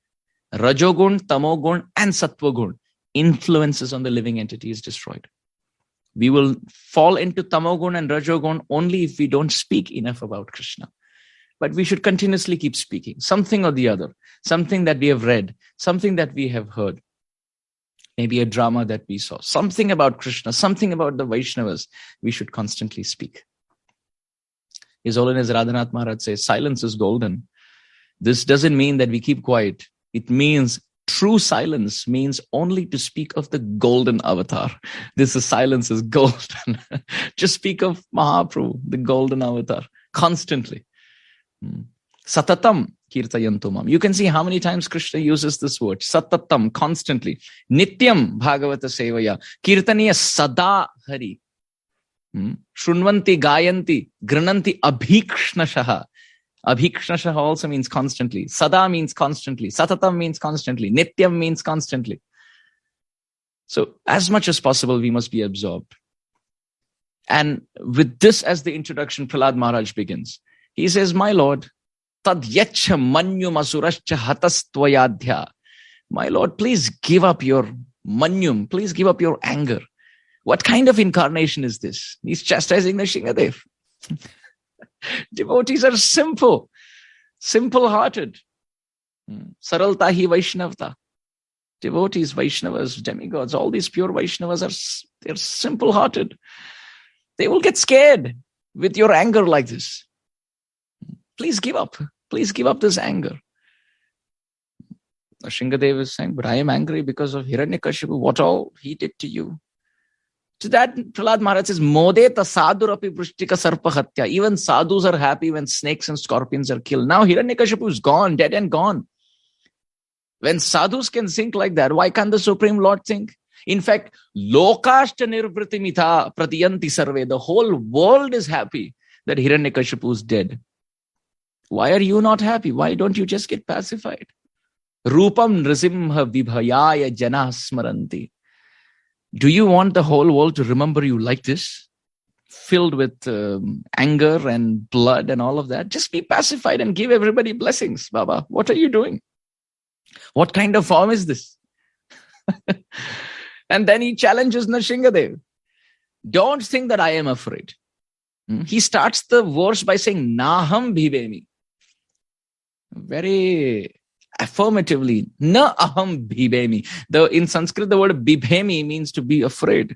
S1: Rajogun, Tamogun, and Sattvagun, influences on the living entity is destroyed. We will fall into Tamogun and Rajogun only if we don't speak enough about Krishna. But we should continuously keep speaking, something or the other, something that we have read, something that we have heard, maybe a drama that we saw, something about Krishna, something about the Vaishnavas, we should constantly speak. His Holiness Radhanath Maharaj says, silence is golden. This doesn't mean that we keep quiet. It means true silence means only to speak of the golden avatar. This is silence is golden. Just speak of Mahaprabhu, the golden avatar, constantly. Hmm. Satatam kirtayantumam. You can see how many times Krishna uses this word. Satatam, constantly. Nityam bhagavata sevaya. Kirtaniya sada hari. Shrunvanti, Gayanti, Grananti, Abhikshnashaha. Abhikshnashaha also means constantly. Sada means constantly. Satatam means constantly. Nityam means constantly. So as much as possible, we must be absorbed. And with this as the introduction, Prahlad Maharaj begins. He says, My Lord, tad yacha manyum asurascha hatastvayadhya. My Lord, please give up your manyum. Please give up your anger. What kind of incarnation is this? He's chastising the Shingadev. Devotees are simple, simple hearted. Hmm. Saralta hi Vaishnavta. Devotees, Vaishnavas, demigods, all these pure Vaishnavas are they're simple hearted. They will get scared with your anger like this. Please give up. Please give up this anger. Shingadev is saying, but I am angry because of Hiranyakashipu. What all he did to you. To that, Prahlad Maharaj says, Mode tasadurapi prishtika sarpahatya. Even sadhus are happy when snakes and scorpions are killed. Now Hiranyakashipu is gone, dead and gone. When sadhus can think like that, why can't the Supreme Lord think? In fact, lokashta nirvritimita pratiyanti sarve. The whole world is happy that Hiranyakashipu is dead. Why are you not happy? Why don't you just get pacified? Rupam nrisimha vibhayaya jana smaranti. Do you want the whole world to remember you like this? Filled with um, anger and blood and all of that? Just be pacified and give everybody blessings, Baba. What are you doing? What kind of form is this? and then he challenges Nrsingadev. Don't think that I am afraid. Hmm? He starts the verse by saying, Naham bhivemi. Very affirmatively. Na aham bibhemi the in sanskrit the word bibhemi means to be afraid.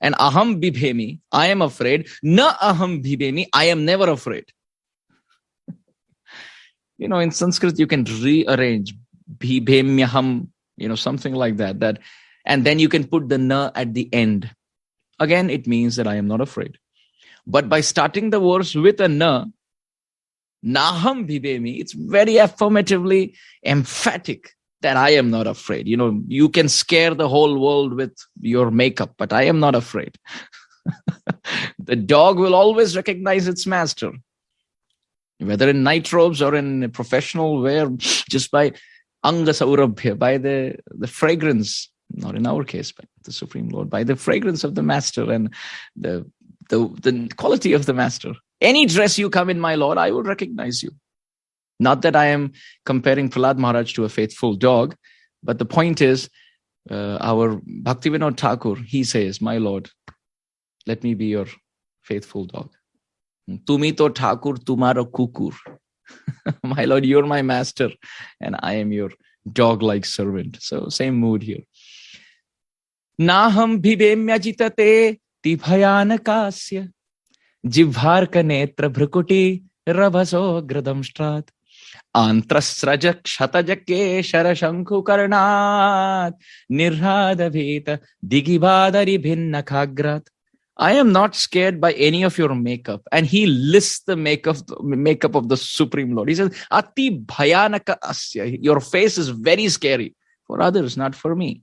S1: And aham bibhemi i am afraid. Na aham bibhemi i am never afraid. You know in sanskrit you can rearrange bibhemyaham you know something like that that and then you can put the na at the end. Again it means that i am not afraid. But by starting the verse with a na, naham bhibemi, it's very affirmatively emphatic that I am not afraid. You know, you can scare the whole world with your makeup, but I am not afraid. the dog will always recognize its master, whether in night robes or in professional wear, just by anga by the, the fragrance, not in our case, but the Supreme Lord, by the fragrance of the master and the, the, the quality of the master. Any dress you come in, my Lord, I will recognize you. Not that I am comparing Prahlad Maharaj to a faithful dog, but the point is, uh, our Bhaktivinoda Thakur, he says, My Lord, let me be your faithful dog. Tumi to Thakur, tumaro kukur. my Lord, you're my master, and I am your dog like servant. So, same mood here. Naham bhibemyajitate tibhayanakasya जिह्वार्क नेत्र भ्रुकुटी रभसो ग्रदंष्ट्रात् आन्त्रस्रज क्षतज केशर शंखु कर्णात् निर्हाद भीत दिगिबादरि भिन्न खाग्रात् I am not scared by any of your makeup. And he lists the makeup, makeup of the Supreme Lord. He says, Ati bhayanaka asya. Your face is very scary for others, not for me.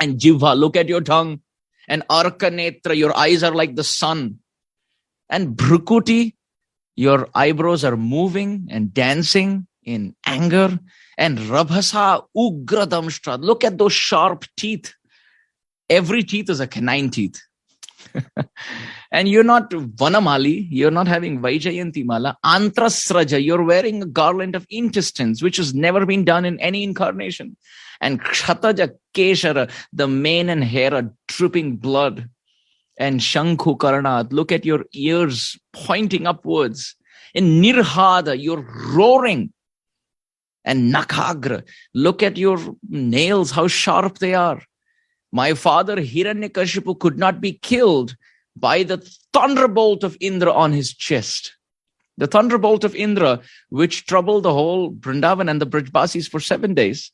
S1: And jivha, look at your tongue. And arka netra, your eyes are like the sun. And Bhrukuti, your eyebrows are moving and dancing in anger. And Rabhasa Ugradamshtra, look at those sharp teeth. Every teeth is a canine teeth. and you're not Vanamali, you're not having Vaijayanti Mala. Antrasraja, you're wearing a garland of intestines, which has never been done in any incarnation. And Kshataja Keshara, the mane and hair are dripping blood and Shankhu Karanat, look at your ears pointing upwards. In Nirhada, you're roaring. And Nakagra, look at your nails, how sharp they are. My father Hiranyakashipu could not be killed by the thunderbolt of Indra on his chest. The thunderbolt of Indra, which troubled the whole Vrindavan and the Brajbasis for seven days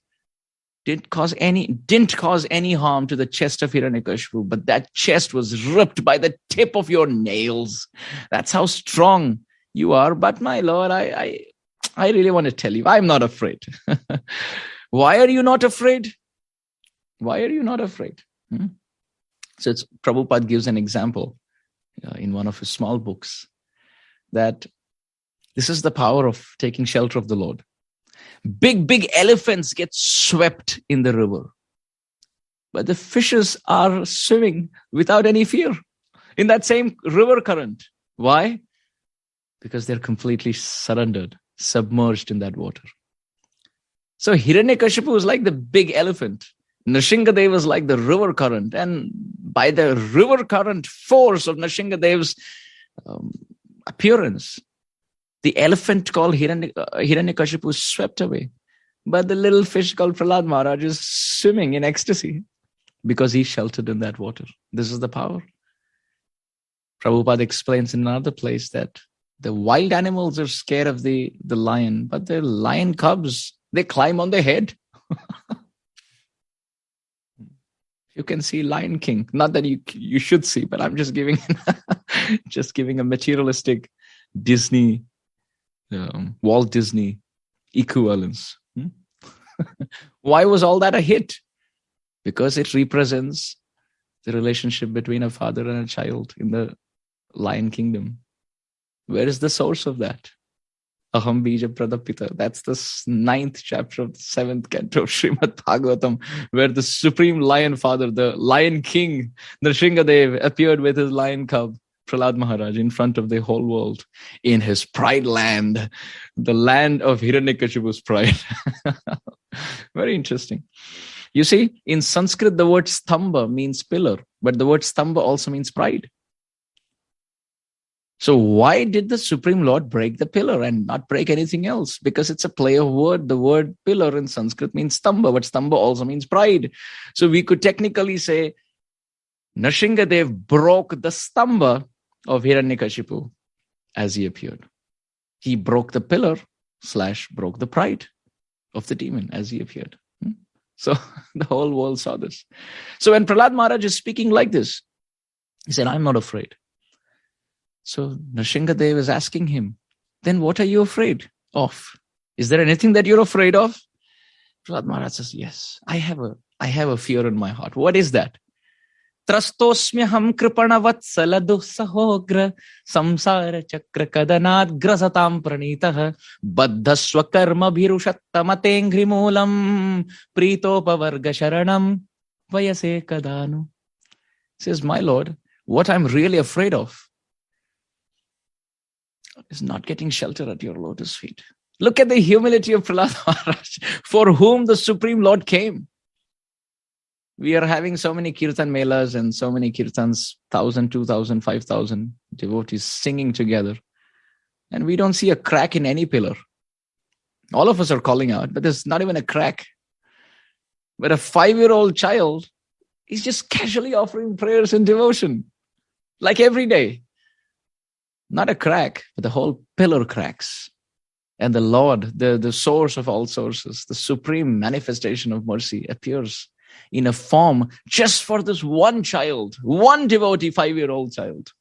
S1: didn't cause any didn't cause any harm to the chest of Hiranyakashipu, but that chest was ripped by the tip of your nails. That's how strong you are. But my lord, I I, I really want to tell you, I'm not afraid. Why are you not afraid? Why are you not afraid? Hmm? So it's Prabhupada gives an example uh, in one of his small books that this is the power of taking shelter of the Lord. Big, big elephants get swept in the river. But the fishes are swimming without any fear in that same river current. Why? Because they're completely surrendered, submerged in that water. So Hiranyakashipu is like the big elephant. Nrsingadev is like the river current. And by the river current force of Nrsingadev's um, appearance, the elephant called uh, Hiranyakashipu swept away. But the little fish called Prahlad Maharaj is swimming in ecstasy because he's sheltered in that water. This is the power. Prabhupada explains in another place that the wild animals are scared of the, the lion, but the lion cubs, they climb on their head. you can see Lion King. Not that you you should see, but I'm just giving just giving a materialistic Disney um, Walt Disney equivalence. Hmm? Why was all that a hit? Because it represents the relationship between a father and a child in the Lion Kingdom. Where is the source of that? Aham Bija Pradapita. That's the ninth chapter of the seventh canto of Srimad Bhagavatam, where the supreme lion father, the lion king, Nrsingadev, appeared with his lion cub Prahlad Maharaj in front of the whole world in his pride land, the land of Hiranyakashipu's pride. Very interesting. You see, in Sanskrit, the word stamba means pillar, but the word stamba also means pride. So why did the Supreme Lord break the pillar and not break anything else? Because it's a play of word. The word pillar in Sanskrit means stamba, but stamba also means pride. So we could technically say Nrsingadev broke the stamba of Hiranyakashipu as he appeared. He broke the pillar slash broke the pride of the demon as he appeared. Hmm? So the whole world saw this. So when Prahlad Maharaj is speaking like this, he said, I'm not afraid. So Nrsingadev is asking him, then what are you afraid of? Is there anything that you're afraid of? Prahlad Maharaj says, yes, I have a, I have a fear in my heart. What is that? त्रस्तोऽस्म्यहं कृपणवत्सल दुःसहोग्र संसार चक्र कदनाद्ग्रसतां प्रणीतः बद्धस्वकर्मभिरुषत्तमतेऽङ्घ्रिमूलम् प्रीतोपवर्ग शरणं वयसे कदानु says my lord what i'm really afraid of is not getting shelter at your lotus feet look at the humility of prahlad maharaj for whom the supreme lord came we are having so many kirtan melas and so many kirtans, 1,000, 2,000, 5,000 devotees singing together. And we don't see a crack in any pillar. All of us are calling out, but there's not even a crack. But a five year old child is just casually offering prayers and devotion, like every day. Not a crack, but the whole pillar cracks. And the Lord, the, the source of all sources, the supreme manifestation of mercy appears in a form just for this one child, one devotee, five year old child.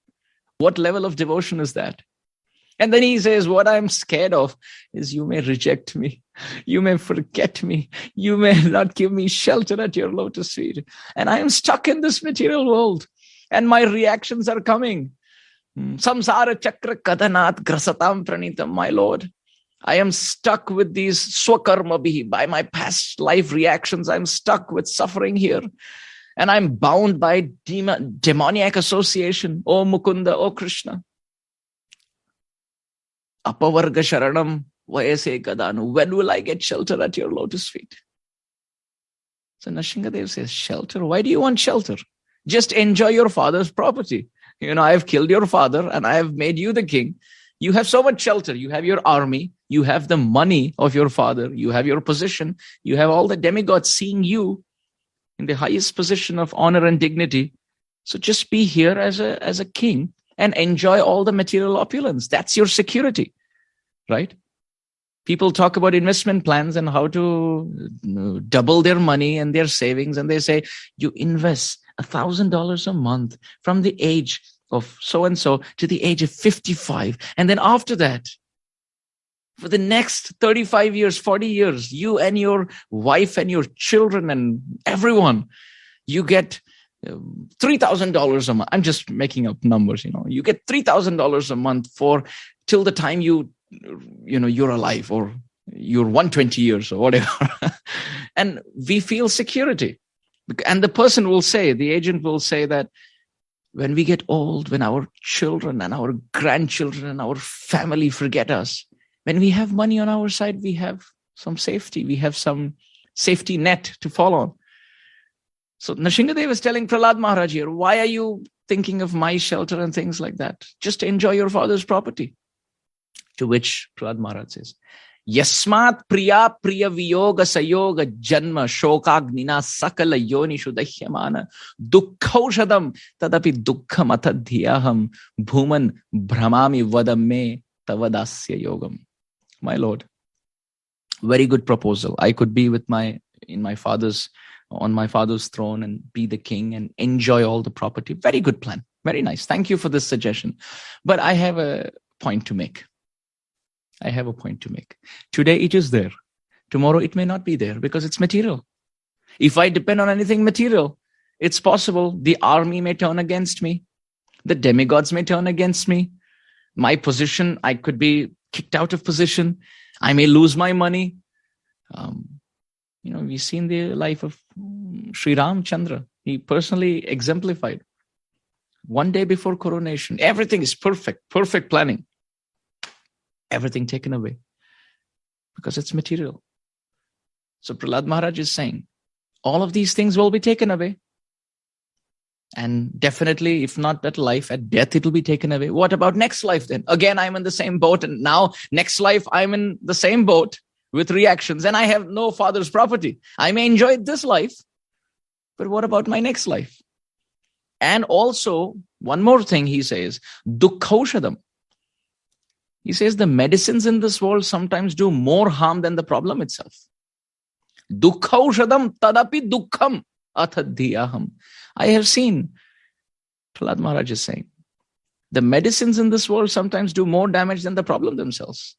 S1: What level of devotion is that? And then he says, What I'm scared of is you may reject me. You may forget me. You may not give me shelter at your lotus feet. And I am stuck in this material world. And my reactions are coming. Hmm. Samsara chakra kadanat grasatam pranitam, my Lord. I am stuck with these swakarma bihi, by my past life reactions. I'm stuck with suffering here. And I'm bound by demon, demoniac association. Oh Mukunda, oh Krishna. Apavarga Sharanam, Vayase Kadanu. When will I get shelter at your lotus feet? So Nrsingadev says, Shelter? Why do you want shelter? Just enjoy your father's property. You know, I have killed your father and I have made you the king. You have so much shelter. You have your army. You have the money of your father. You have your position. You have all the demigods seeing you in the highest position of honor and dignity. So just be here as a, as a king and enjoy all the material opulence. That's your security, right? People talk about investment plans and how to uh, double their money and their savings. And they say, you invest a thousand dollars a month from the age of so and so to the age of 55. And then after that, for the next 35 years, 40 years, you and your wife and your children and everyone, you get um, $3,000 a month. I'm just making up numbers, you know, you get $3,000 a month for till the time you, you know, you're alive or you're 120 years or whatever. and we feel security. And the person will say, the agent will say that when we get old, when our children and our grandchildren and our family forget us, when we have money on our side, we have some safety, we have some safety net to fall on. So Nrsingadev is telling Prahlad Maharaj here, why are you thinking of my shelter and things like that? Just enjoy your father's property. To which Prahlad Maharaj says, Yasmat priya priya viyoga sayoga jnma, shoka, gnina, sakala yoni shudahyamana dukkhaushadam tadapi dukkham atadhyaham bhuman brahmami vadamme tavadasya yogam. My lord, very good proposal. I could be with my in my father's on my father's throne and be the king and enjoy all the property. Very good plan. Very nice. Thank you for this suggestion. But I have a point to make. I have a point to make. Today it is there. Tomorrow it may not be there because it's material. If I depend on anything material, it's possible the army may turn against me. The demigods may turn against me. My position, I could be kicked out of position. I may lose my money. Um, you know, we've seen the life of Sri Ram Chandra. He personally exemplified. One day before coronation, everything is perfect, perfect planning everything taken away because it's material. So Prahlad Maharaj is saying, all of these things will be taken away. And definitely, if not at life, at death, it will be taken away. What about next life then? Again, I'm in the same boat. And now, next life, I'm in the same boat with reactions and I have no father's property. I may enjoy this life, but what about my next life? And also, one more thing he says, dukkhoshadam. He says the medicines in this world sometimes do more harm than the problem itself. Tadapi dukkham athadhyaham. I have seen, Prahlad Maharaj is saying, the medicines in this world sometimes do more damage than the problem themselves.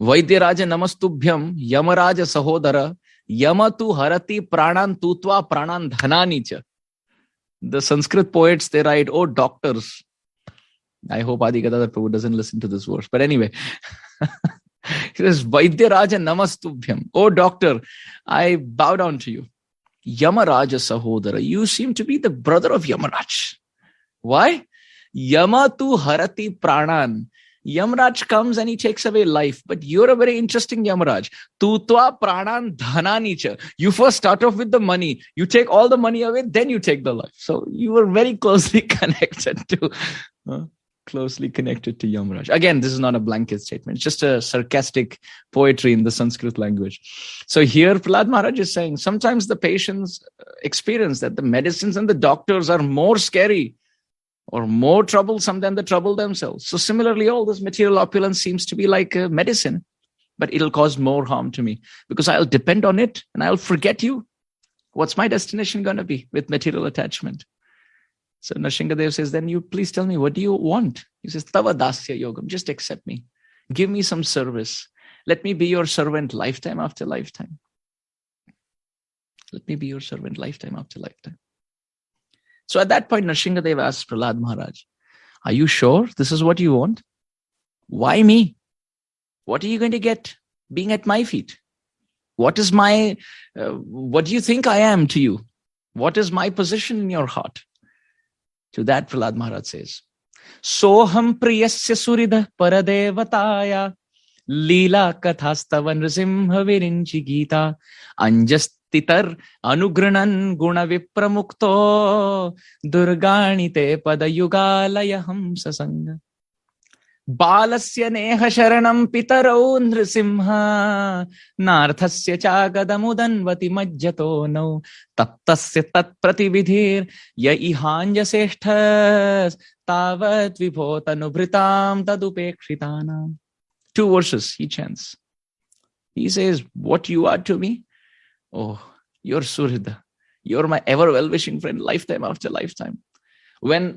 S1: Vaidyaraja namastubhyam yamaraja sahodara yamatu harati pranan tutva pranan dhanani The Sanskrit poets, they write, oh doctors. I hope Adi Gadadhar Prabhu doesn't listen to this verse. But anyway, he says, Vaidyaraja namastubhyam. Oh doctor, I bow down to you. Yamaraja Sahodara, you seem to be the brother of Yamaraj. Why? Yama Yamatu harati pranan. Yamraj comes and he takes away life, but you're a very interesting Yamaraj. Tutva pranan dhananicha. You first start off with the money. You take all the money away, then you take the life. So you were very closely connected to, uh, closely connected to Yamaraj. Again, this is not a blanket statement. It's just a sarcastic poetry in the Sanskrit language. So here Prahlad Maharaj is saying, sometimes the patients uh, experience that the medicines and the doctors are more scary or more troublesome than the trouble themselves. So similarly, all this material opulence seems to be like a medicine, but it'll cause more harm to me because I'll depend on it and I'll forget you. What's my destination going to be with material attachment? So Nrsingadev says, then you please tell me, what do you want? He says, Tava Dasya Yogam, just accept me. Give me some service. Let me be your servant lifetime after lifetime. Let me be your servant lifetime after lifetime. So at that point, Nrsingadev asks Prahlad Maharaj, Are you sure this is what you want? Why me? What are you going to get being at my feet? What is my, uh, what do you think I am to you? What is my position in your heart? To that, Prahlad Maharaj says, Soham priyasya surida paradevataya lila kathastavan nrsimha virinchi gita anjast तितर अनुगृणन् गुणविप्रमुक्तो दुर्गाणिते पदयुगालय हंससङ्ग बालस्य नेह शरणं पितरौ नृसिंह, नार्थस्य चागदमुदन्वति मज्जतो नौ, तप्तस्य तत्प्रतिविधिर् य इहाञ्जसेष्ठ तावत् विभो तनुभृतां तदुपेक्षितानां। To he chants he says what you are to me O your suhrid your my ever well wishing friend lifetime after lifetime when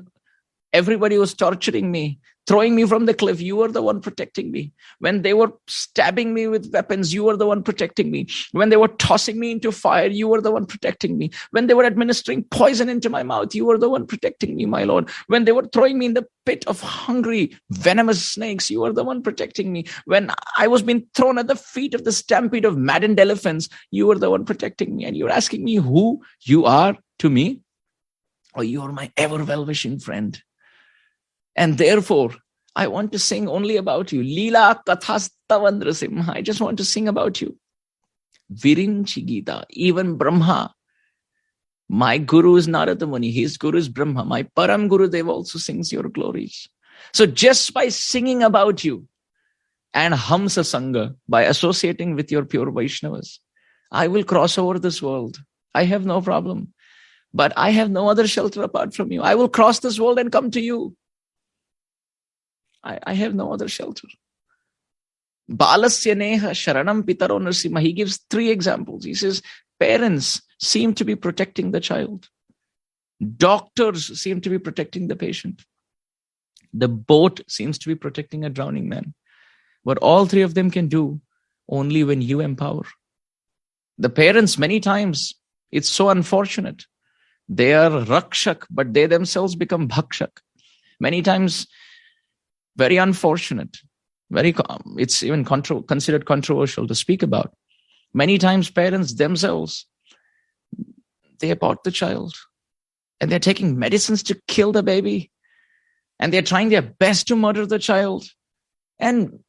S1: everybody was torturing me, throwing me from the cliff, you were the one protecting me. When they were stabbing me with weapons, you were the one protecting me. When they were tossing me into fire, you were the one protecting me. When they were administering poison into my mouth, you were the one protecting me, my Lord. When they were throwing me in the pit of hungry, venomous snakes, you were the one protecting me. When I was being thrown at the feet of the stampede of maddened elephants, you were the one protecting me. And you're asking me who you are to me? Or you are my ever well-wishing friend. And therefore, I want to sing only about you. Lila Kathastavandrasimha. I just want to sing about you. Virinchi Gita, even Brahma. My guru is Narada Muni, his guru is Brahma. My Param Guru Dev also sings your glories. So just by singing about you and Hamsa Sangha, by associating with your pure Vaishnavas, I will cross over this world. I have no problem. But I have no other shelter apart from you. I will cross this world and come to you. I, I have no other shelter. Balasya neha sharanam pitaro narsima. He gives three examples. He says, parents seem to be protecting the child. Doctors seem to be protecting the patient. The boat seems to be protecting a drowning man. What all three of them can do only when you empower. The parents, many times, it's so unfortunate. They are rakshak, but they themselves become bhakshak. Many times very unfortunate. Very, it's even contro considered controversial to speak about. Many times parents themselves, they abort the child and they're taking medicines to kill the baby and they're trying their best to murder the child. And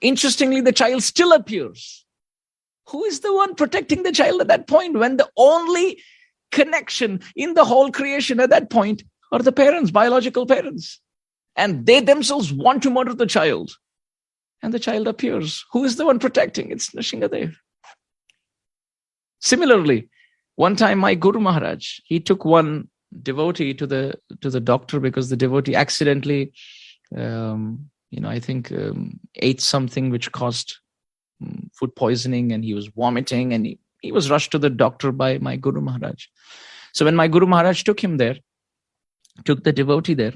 S1: interestingly, the child still appears. Who is the one protecting the child at that point when the only connection in the whole creation at that point are the parents, biological parents? And they themselves want to murder the child. And the child appears. Who is the one protecting? It's Nrsingadev. Similarly, one time my Guru Maharaj, he took one devotee to the to the doctor because the devotee accidentally, um, you know, I think um, ate something which caused um, food poisoning and he was vomiting and he, he was rushed to the doctor by my Guru Maharaj. So when my Guru Maharaj took him there, took the devotee there,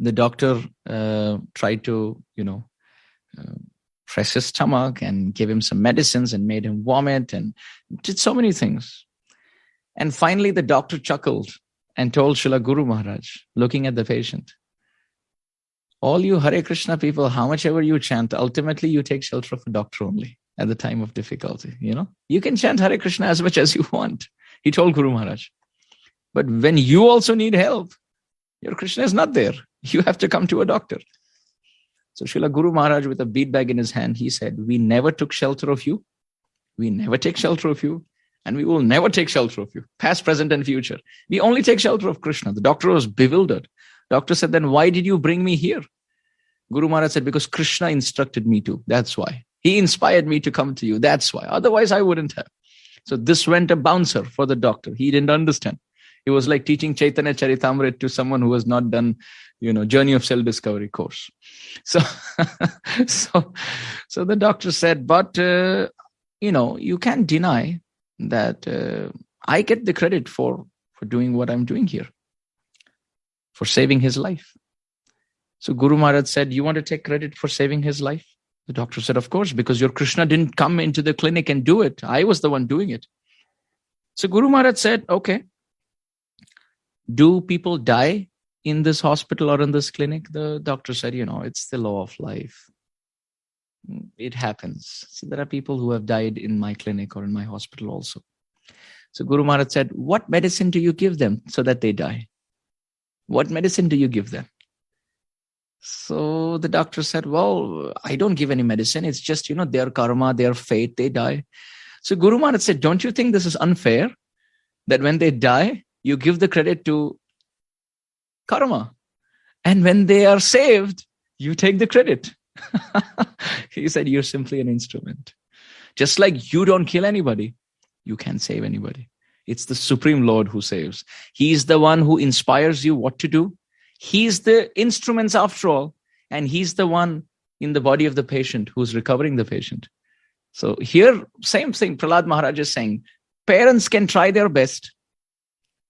S1: the doctor uh, tried to, you know, uh, press his stomach and give him some medicines and made him vomit and did so many things. And finally, the doctor chuckled and told Srila Guru Maharaj, looking at the patient, all you Hare Krishna people, how much ever you chant, ultimately you take shelter of a doctor only at the time of difficulty. You know, you can chant Hare Krishna as much as you want. He told Guru Maharaj. But when you also need help, your Krishna is not there. You have to come to a doctor. So Srila Guru Maharaj, with a bead bag in his hand, he said, We never took shelter of you. We never take shelter of you. And we will never take shelter of you, past, present, and future. We only take shelter of Krishna. The doctor was bewildered. Doctor said, Then why did you bring me here? Guru Maharaj said, Because Krishna instructed me to. That's why. He inspired me to come to you. That's why. Otherwise, I wouldn't have. So this went a bouncer for the doctor. He didn't understand. It was like teaching Chaitanya Charitamrit to someone who has not done, you know, journey of self-discovery course. So, so, so the doctor said, but, uh, you know, you can't deny that uh, I get the credit for, for doing what I'm doing here, for saving his life. So Guru Maharaj said, you want to take credit for saving his life? The doctor said, Of course, because your Krishna didn't come into the clinic and do it. I was the one doing it. So Guru Maharaj said, Okay, do people die in this hospital or in this clinic? The doctor said, You know, it's the law of life. It happens. So there are people who have died in my clinic or in my hospital also. So Guru Maharaj said, What medicine do you give them so that they die? What medicine do you give them? So the doctor said, Well, I don't give any medicine. It's just, you know, their karma, their fate, they die. So Guru Maharaj said, Don't you think this is unfair that when they die, you give the credit to karma? And when they are saved, you take the credit. he said, You're simply an instrument. Just like you don't kill anybody, you can't save anybody. It's the Supreme Lord who saves. He's the one who inspires you what to do He's the instruments after all, and he's the one in the body of the patient who's recovering the patient. So here, same thing, Prahlad Maharaj is saying, parents can try their best,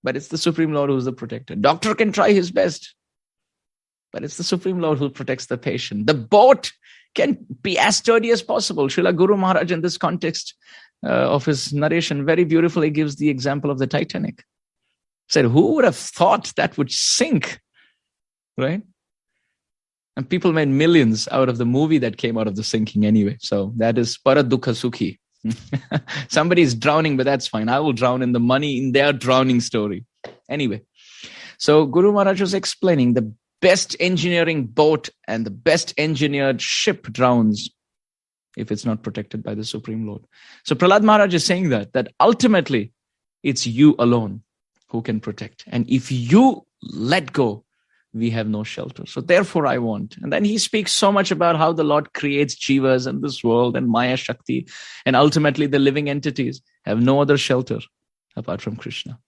S1: but it's the Supreme Lord who's the protector. Doctor can try his best, but it's the Supreme Lord who protects the patient. The boat can be as sturdy as possible. Srila Guru Maharaj, in this context uh, of his narration, very beautifully gives the example of the Titanic. Said, who would have thought that would sink? right? And people made millions out of the movie that came out of the sinking anyway. So that is Paradukha Sukhi. Somebody's drowning, but that's fine. I will drown in the money in their drowning story. Anyway, so Guru Maharaj was explaining the best engineering boat and the best engineered ship drowns if it's not protected by the Supreme Lord. So Prahlad Maharaj is saying that, that ultimately it's you alone who can protect. And if you let go we have no shelter. So therefore I want. And then he speaks so much about how the Lord creates jivas in this world and Maya Shakti. And ultimately the living entities have no other shelter apart from Krishna.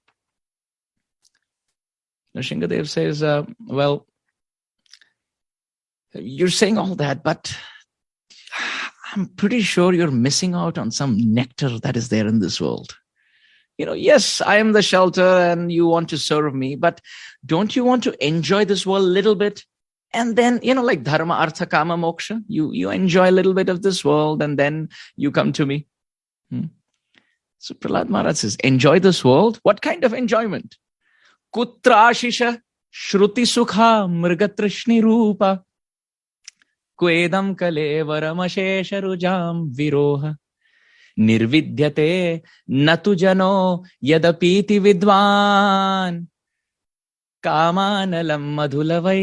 S1: Nrsingadev says, uh, well, you're saying all that, but I'm pretty sure you're missing out on some nectar that is there in this world you know, yes, I am the shelter and you want to serve me, but don't you want to enjoy this world a little bit? And then, you know, like dharma, artha, kama, moksha, you, you enjoy a little bit of this world and then you come to me. Hmm? So Prahlad Maharaj says, enjoy this world. What kind of enjoyment? Kutra ashisha shruti sukha mrigatrishni rupa kvedam kalevaramashesha rujam viroha निर्विद्यते न तु जनो यदपीति विद्वान् कामानलं मधुलवै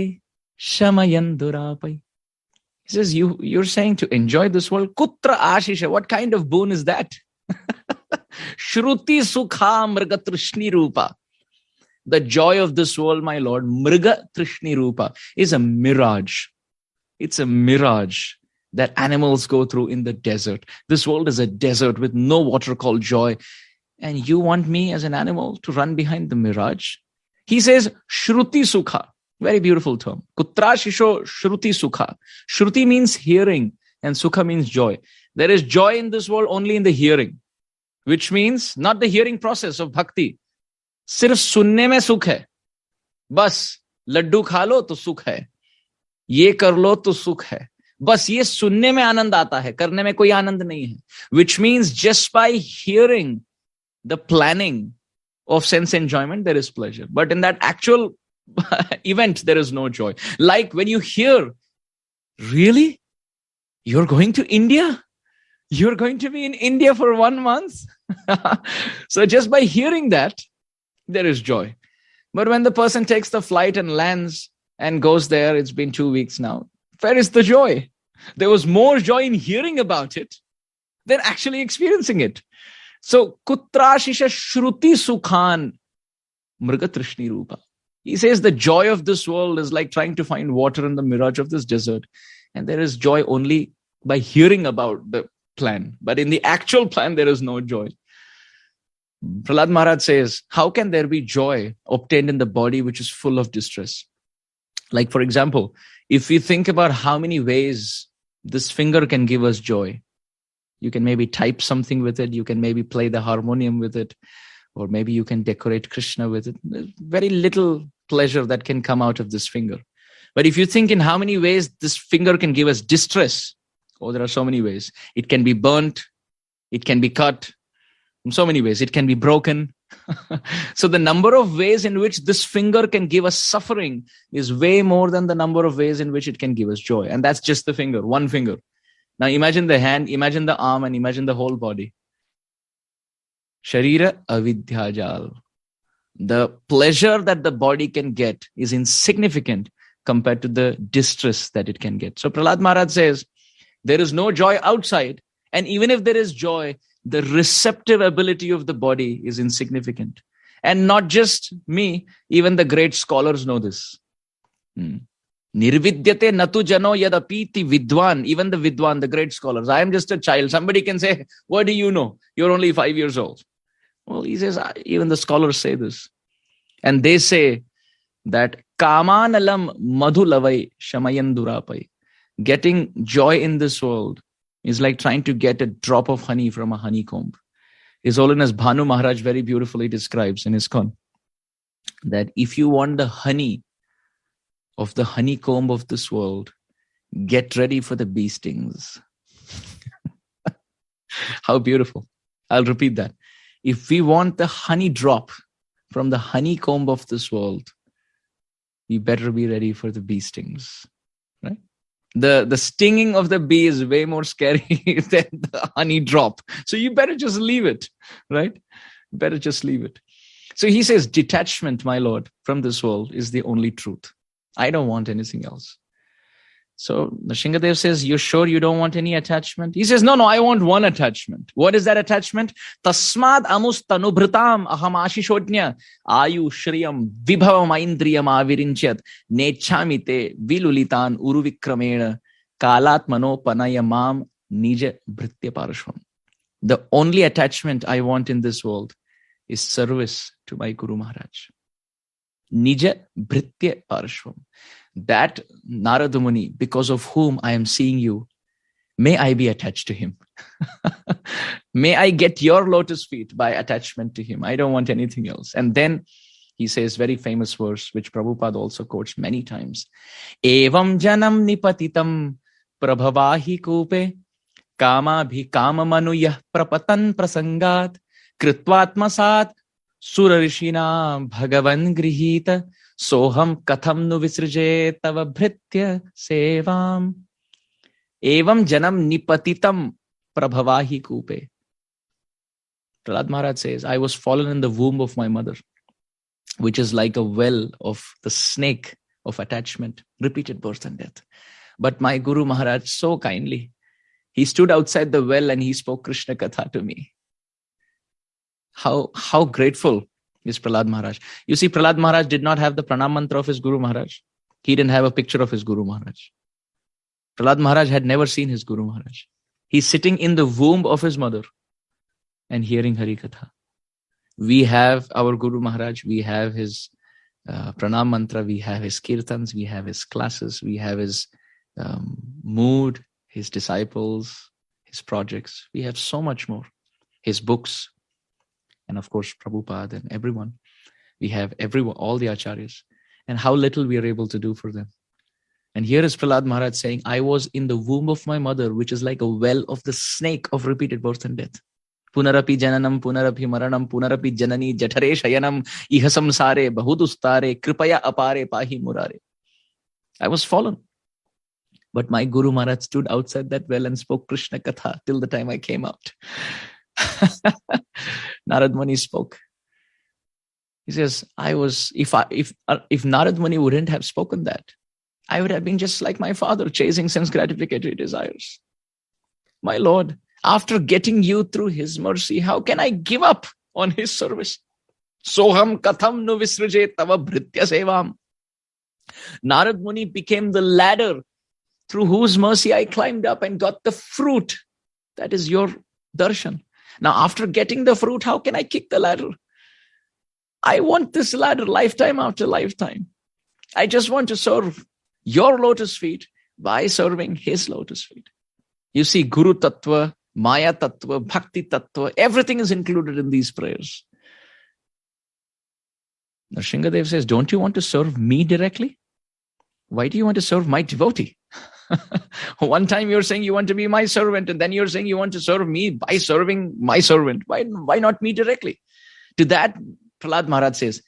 S1: शमयन् दुरापै He says, you, you're saying to enjoy this world. Kutra ashisha. What kind of boon is that? Shruti sukha mriga trishni rupa. The joy of this world, my Lord, mriga trishni rupa, is a mirage. It's a mirage that animals go through in the desert. This world is a desert with no water called joy. And you want me as an animal to run behind the mirage? He says, Shruti Sukha. Very beautiful term. Kutra Shisho Shruti Sukha. Shruti means hearing and Sukha means joy. There is joy in this world only in the hearing, which means not the hearing process of bhakti. Sirf sunne mein sukh hai. Bas, Laddu खा लो तो सुख है ये कर लो तो सुख है बस ये सुनने में आनंद आता है करने में कोई आनंद नहीं है which means just by hearing the planning of sense enjoyment, there is pleasure. But in that actual event, there is no joy. Like when you hear, really? You're going to India? You're going to be in India for one month? so just by hearing that, there is joy. But when the person takes the flight and lands and goes there, it's been two weeks now. Where is the joy? There was more joy in hearing about it than actually experiencing it. So, kutrashisha shruti sukhan mrigatrishni rupa. He says the joy of this world is like trying to find water in the mirage of this desert. And there is joy only by hearing about the plan. But in the actual plan, there is no joy. Prahlad Maharaj says, How can there be joy obtained in the body which is full of distress? Like, for example, if we think about how many ways this finger can give us joy, you can maybe type something with it, you can maybe play the harmonium with it, or maybe you can decorate Krishna with it. There's very little pleasure that can come out of this finger. But if you think in how many ways this finger can give us distress, oh, there are so many ways. It can be burnt, it can be cut, in so many ways. It can be broken, so the number of ways in which this finger can give us suffering is way more than the number of ways in which it can give us joy. And that's just the finger, one finger. Now imagine the hand, imagine the arm, and imagine the whole body. Sharira avidyajal. The pleasure that the body can get is insignificant compared to the distress that it can get. So Prahlad Maharaj says, there is no joy outside. And even if there is joy, the receptive ability of the body is insignificant. And not just me, even the great scholars know this. Hmm. Nirvidyate natu jano yadapiti vidwan, even the vidwan, the great scholars. I am just a child. Somebody can say, What do you know? You're only five years old. Well, he says, even the scholars say this. And they say that kamanalam madhulavai shamayandurapai. Getting joy in this world is like trying to get a drop of honey from a honeycomb. His Holiness Bhanu Maharaj very beautifully describes in his con that if you want the honey of the honeycomb of this world, get ready for the bee stings. How beautiful. I'll repeat that. If we want the honey drop from the honeycomb of this world, we better be ready for the bee stings the the stinging of the bee is way more scary than the honey drop. So you better just leave it right? Better just leave it. So he says detachment my lord from this world is the only truth. I don't want anything else so Nrsingadev says, You're sure you don't want any attachment? He says, No, no, I want one attachment. What is that attachment? Tasmad amus tanubhritam aham ashishodnya ayu shriyam vibhavam aindriyam avirinchyat nechamite vilulitan uruvikramena kalatmano panayamam nija bhritya parashvam. The only attachment I want in this world is service to my Guru Maharaj. Nija bhritya parashvam that Narada Muni, because of whom I am seeing you, may I be attached to him. may I get your lotus feet by attachment to him. I don't want anything else. And then he says very famous verse, which Prabhupada also quotes many times. Evam janam nipatitam prabhavahi kupe kama manuyah prapatan prasangat kritvatmasat surarishina bhagavan grihita सोहम कथम नु विसृजे तव भृत्य सेवाम। एवं जनम निपति प्रभवा ही कूपे। Prahlad Maharaj says I was fallen in the of my mother which is like a well of the snake of attachment repeated birth and death but my guru Maharaj so kindly he stood outside the well and he spoke Krishna katha to me how how grateful is Prahlad Maharaj. You see, Prahlad Maharaj did not have the pranam mantra of his Guru Maharaj. He didn't have a picture of his Guru Maharaj. Prahlad Maharaj had never seen his Guru Maharaj. He's sitting in the womb of his mother and hearing Hari Katha. We have our Guru Maharaj, we have his uh, pranam mantra, we have his kirtans, we have his classes, we have his um, mood, his disciples, his projects. We have so much more. His books, and of course Prabhupada and everyone. We have everyone, all the acharyas. and how little we are able to do for them. And here is Prahlad Maharaj saying, I was in the womb of my mother, which is like a well of the snake of repeated birth and death. Punarapi jananam, punarapi maranam, punarapi janani, jatare shayanam, iha samsare, bahudustare, kripaya apare, pahi murare. I was fallen. But my Guru Maharaj stood outside that well and spoke Krishna Katha till the time I came out. Narad Muni spoke. He says, I was, if I, if, uh, if Narad Muni wouldn't have spoken that, I would have been just like my father, chasing sense gratificatory desires. My Lord, after getting you through his mercy, how can I give up on his service? Soham katham nu tava bhritya sevam. Narad Muni became the ladder through whose mercy I climbed up and got the fruit. That is your darshan. Now, after getting the fruit, how can I kick the ladder? I want this ladder lifetime after lifetime. I just want to serve your lotus feet by serving his lotus feet. You see, Guru Tattva, Maya Tattva, Bhakti Tattva, everything is included in these prayers. Nrsingadev says, Don't you want to serve me directly? Why do you want to serve my devotee? One time you're saying you want to be my servant, and then you're saying you want to serve me by serving my servant. Why, why not me directly? To that, Prahlad Maharaj says,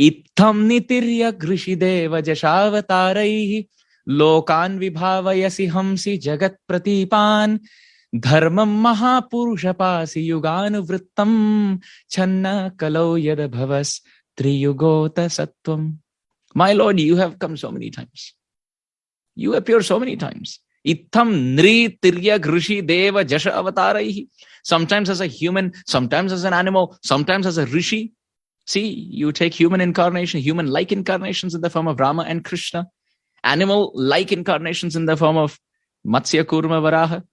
S1: Itham nitirya grishideva jashavataraih lokan vibhavayasi hamsi jagat pratipan dharmam mahapurusha yuganuvrittam channa kalau yada bhavas triyugota sattvam. My Lord, you have come so many times. You appear so many times. Itham nri tirya grishi deva jasha avataraihi. Sometimes as a human, sometimes as an animal, sometimes as a rishi. See, you take human incarnation, human-like incarnations in the form of Rama and Krishna, animal-like incarnations in the form of Matsya Kurma Varaha,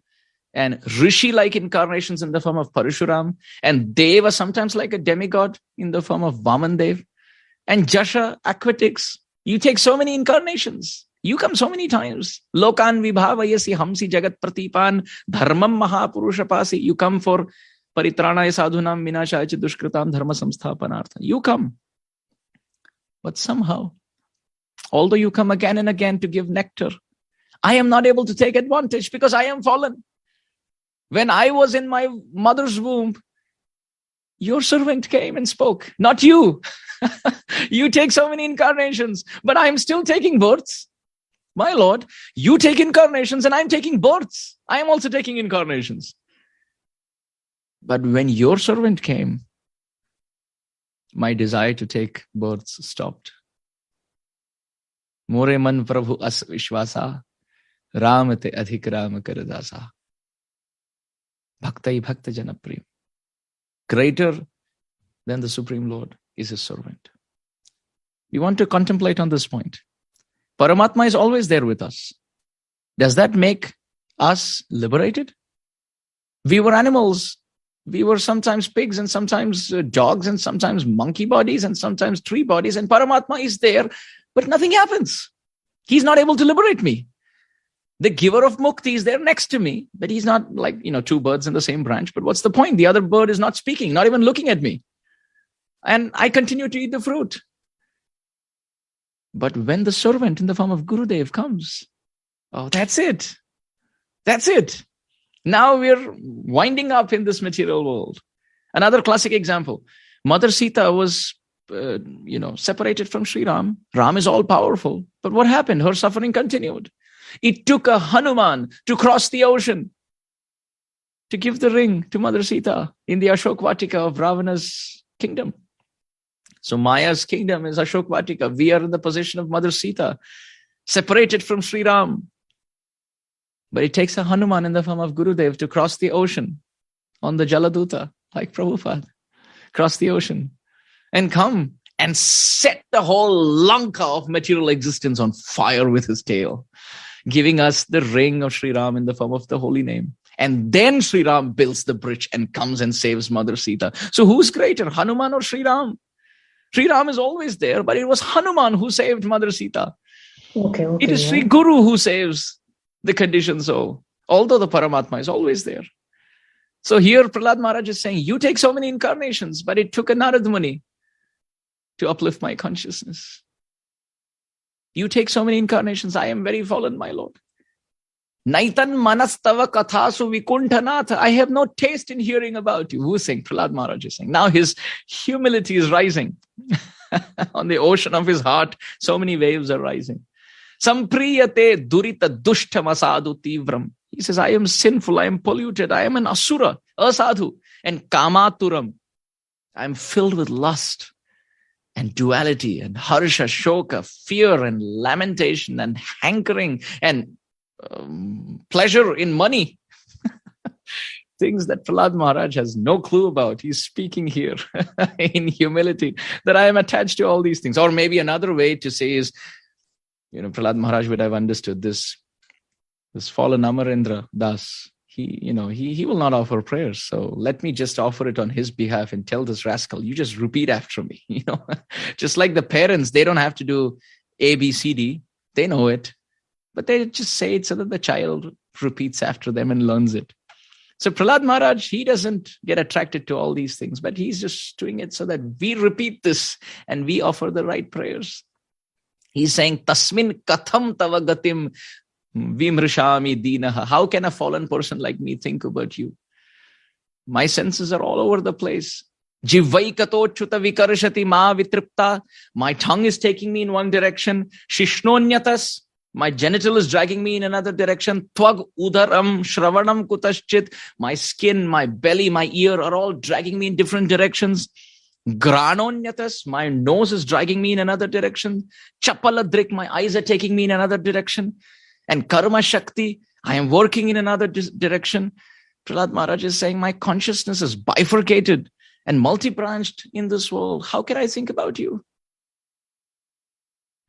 S1: and rishi-like incarnations in the form of Parashuram, and Deva sometimes like a demigod in the form of Vamandev, and Jasha aquatics. You take so many incarnations. You come so many times. Lokan vibhavayasi hamsi jagat pratipan dharmam mahapurushapasi. You come for paritranaya sadhunam vinashaya dushkritam dharma samsthapanartha. You come. But somehow, although you come again and again to give nectar, I am not able to take advantage because I am fallen. When I was in my mother's womb, your servant came and spoke, not you. you take so many incarnations, but I am still taking births. My Lord, you take incarnations and I'm taking births. I am also taking incarnations. But when your servant came, my desire to take births stopped. As vishwasa, ram te adhik ram karadasa. Bhaktai bhakta janaprim. Greater than the Supreme Lord is his servant. We want to contemplate on this point. Paramatma is always there with us. Does that make us liberated? We were animals. We were sometimes pigs and sometimes uh, dogs and sometimes monkey bodies and sometimes tree bodies. And Paramatma is there, but nothing happens. He's not able to liberate me. The giver of mukti is there next to me, but he's not like, you know, two birds in the same branch. But what's the point? The other bird is not speaking, not even looking at me. And I continue to eat the fruit. But when the servant in the form of Gurudev comes, oh, that's it. That's it. Now we're winding up in this material world. Another classic example Mother Sita was, uh, you know, separated from Sri Ram. Ram is all powerful. But what happened? Her suffering continued. It took a Hanuman to cross the ocean to give the ring to Mother Sita in the Ashok Vatika of Ravana's kingdom. So Maya's kingdom is Ashok Vatika. We are in the position of Mother Sita, separated from Sri Ram. But it takes a Hanuman in the form of Gurudev to cross the ocean on the Jaladuta, like Prabhupada, cross the ocean and come and set the whole Lanka of material existence on fire with his tail, giving us the ring of Sri Ram in the form of the holy name. And then Sri Ram builds the bridge and comes and saves Mother Sita. So who's greater, Hanuman or Sri Ram? Sri Ram is always there, but it was Hanuman who saved Mother Sita. Okay, okay, it is yeah. Sri Guru who saves the conditioned soul, although the Paramatma is always there. So here Prahlad Maharaj is saying, you take so many incarnations, but it took a Narad Muni to uplift my consciousness. You take so many incarnations. I am very fallen, my Lord. Naitan manastava kathasu vikuntanath. I have no taste in hearing about you. Who's saying? Prahlad Maharaj is saying. Now his humility is rising. On the ocean of his heart, so many waves are rising. Sampriyate durita dushtam asadu tivram. He says, I am sinful, I am polluted, I am an asura, asadhu, and kamaturam. I am filled with lust and duality and harsha, shoka, fear and lamentation and hankering and um, pleasure in money. Things that Prahlad Maharaj has no clue about. He's speaking here in humility that I am attached to all these things. Or maybe another way to say is, you know, Prahlad Maharaj would have understood this. This fallen Amarendra Das, he, you know, he, he will not offer prayers. So let me just offer it on his behalf and tell this rascal, you just repeat after me. You know, just like the parents, they don't have to do A, B, C, D. They know it but they just say it so that the child repeats after them and learns it. So Prahlad Maharaj, he doesn't get attracted to all these things, but he's just doing it so that we repeat this and we offer the right prayers. He's saying, Tasmin katham tava gatim vimrishami dinaha. How can a fallen person like me think about you? My senses are all over the place. Jivaikatochuta vikarshati ma vitripta. My tongue is taking me in one direction. Shishnonyatas. My genital is dragging me in another direction. Twag udaram shravanam kutaschit. My skin, my belly, my ear are all dragging me in different directions. Granonyatas, my nose is dragging me in another direction. Chapaladrik, my eyes are taking me in another direction. And karma shakti, I am working in another direction. Prahlad Maharaj is saying, my consciousness is bifurcated and multi-branched in this world. How can I think about you?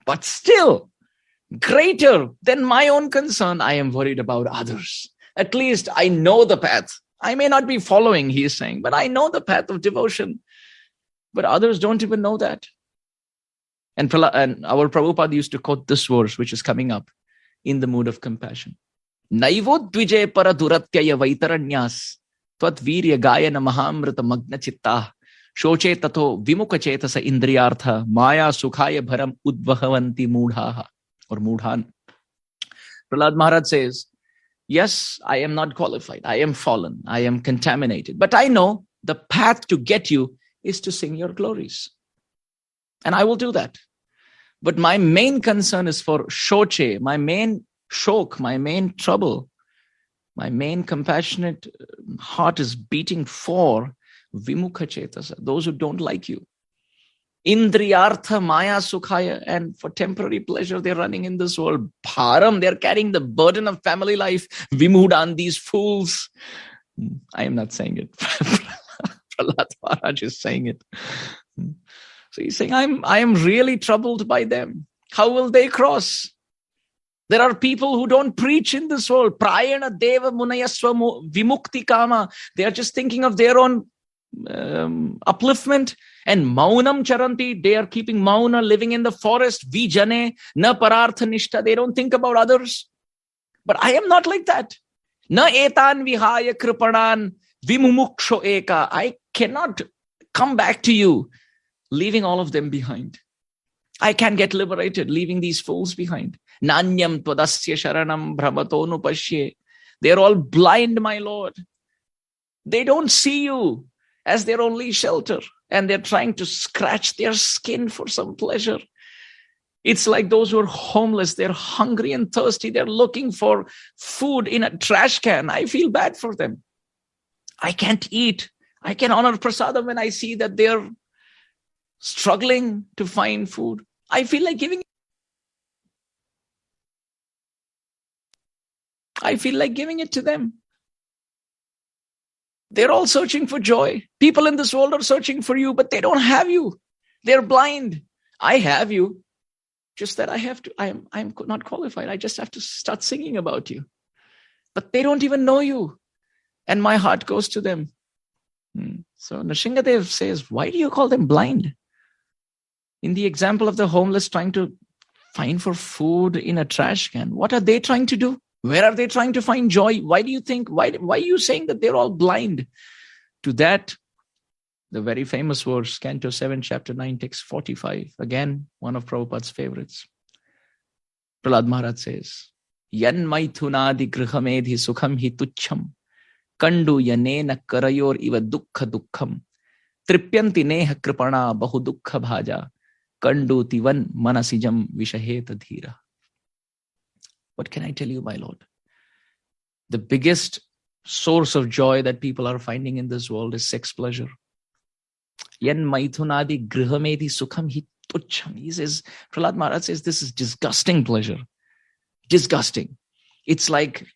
S1: But still, greater than my own concern. I am worried about others. At least I know the path. I may not be following, he is saying, but I know the path of devotion. But others don't even know that. And, and our Prabhupada used to quote this verse, which is coming up in the mood of compassion. Naivodvije para duratyaya vaitaranyas tvat virya gayana mahamrita magna chitta shoche tato vimuka chetasa indriyartha maya sukhaya bharam udvahavanti mudhaha or Mudhan. Prahlad Maharaj says, Yes, I am not qualified. I am fallen. I am contaminated. But I know the path to get you is to sing your glories. And I will do that. But my main concern is for Shoche, my main shok, my main trouble, my main compassionate uh, heart is beating for Vimukha Chetasa, those who don't like you. Indriyartha Maya Sukhaya, and for temporary pleasure, they're running in this world. Bharam, they're carrying the burden of family life. Vimudan, these fools. I am not saying it. Prahlad Maharaj is saying it. So he's saying, I'm, I am really troubled by them. How will they cross? There are people who don't preach in this world. Prayana Deva Munayaswa Vimukti Kama. They are just thinking of their own um, upliftment and maunam charanti. They are keeping mauna living in the forest. Vijane na parartha nishta they don't think about others. But i am not like that. Na etan vihaya kripanan vimumuksho eka. I cannot come back to you leaving all of them behind. I can get liberated leaving these fools behind. Nanyam twadasya sharanam brahmatonu pashye they're all blind my lord. They don't see you as their only shelter and they're trying to scratch their skin for some pleasure. It's like those who are homeless, they're hungry and thirsty, they're looking for food in a trash can. I feel bad for them. I can't eat. I can honor prasadam when I see that they're struggling to find food. I feel like giving I feel like giving it to them. They're all searching for joy. People in this world are searching for you, but they don't have you. They're blind. I have you. Just that I have to, I'm, I'm not qualified. I just have to start singing about you. But they don't even know you. And my heart goes to them. Hmm. So Nrsingadev says, why do you call them blind? In the example of the homeless trying to find for food in a trash can, what are they trying to do? Where are they trying to find joy? Why do you think, why, why are you saying that they're all blind? To that, the very famous verse, Canto 7, chapter 9, text 45. Again, one of Prabhupada's favorites. Prahlad Maharaj says, Yan maithunadi grihamedhi sukham hi tucham. Kandu yanena karayor iva dukkha dukkham. Tripyanti neha kripana bahu dukkha bhaja. Kandu tivan manasijam vishaheta dhira. What can I tell you, my Lord? The biggest source of joy that people are finding in this world is sex pleasure. Yan maithunadi grihamedi sukham hi tucham. He says, Prahlad Maharaj says, this is disgusting pleasure. Disgusting. It's like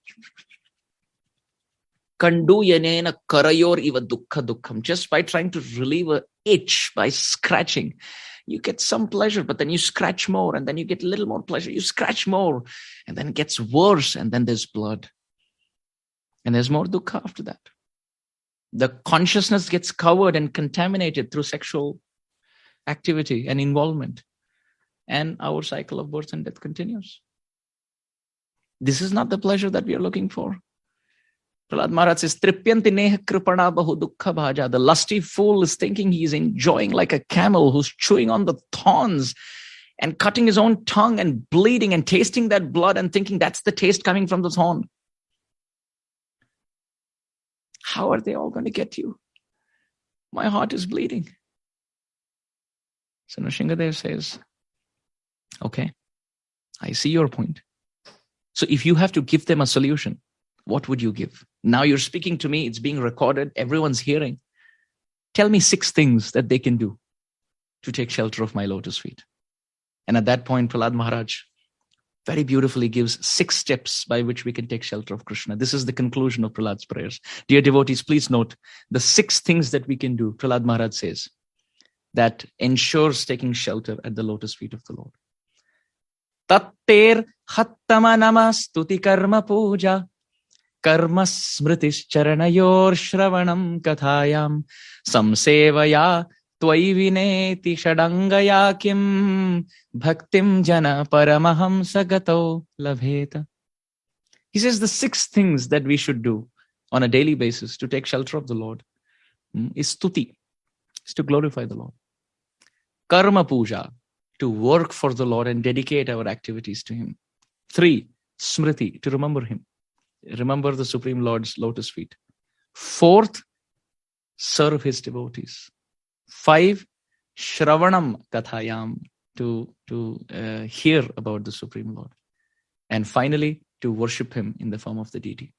S1: kandu yanena karayor iva dukkha dukkham. Just by trying to relieve a itch by scratching, you get some pleasure, but then you scratch more, and then you get a little more pleasure. You scratch more, and then it gets worse, and then there's blood. And there's more dukkha after that. The consciousness gets covered and contaminated through sexual activity and involvement. And our cycle of birth and death continues. This is not the pleasure that we are looking for. Prahlad Maharaj says, Tripyanti neha kripana bahu dukkha bhaja. The lusty fool is thinking he is enjoying like a camel who's chewing on the thorns and cutting his own tongue and bleeding and tasting that blood and thinking that's the taste coming from the thorn. How are they all going to get you? My heart is bleeding. So Nrsingadev says, okay, I see your point. So if you have to give them a solution, what would you give? Now you're speaking to me, it's being recorded, everyone's hearing. Tell me six things that they can do to take shelter of my lotus feet. And at that point, Prahlad Maharaj very beautifully gives six steps by which we can take shelter of Krishna. This is the conclusion of Prahlad's prayers. Dear devotees, please note the six things that we can do, Prahlad Maharaj says that ensures taking shelter at the lotus feet of the Lord. Tattir hattama nama stuti karma puja smritis charanayor shravanam kathayam samsevaya त्वयि विनेति षडङ्गया किम् bhaktim jana paramaham sagato labheta. He says the six things that we should do on a daily basis to take shelter of the Lord is stuti, is to glorify the Lord karma puja, to work for the Lord and dedicate our activities to Him. Three, smriti, to remember Him, remember the Supreme Lord's lotus feet. Fourth, serve His devotees. Five, shravanam kathayam, to, to uh, hear about the Supreme Lord. And finally, to worship Him in the form of the deity.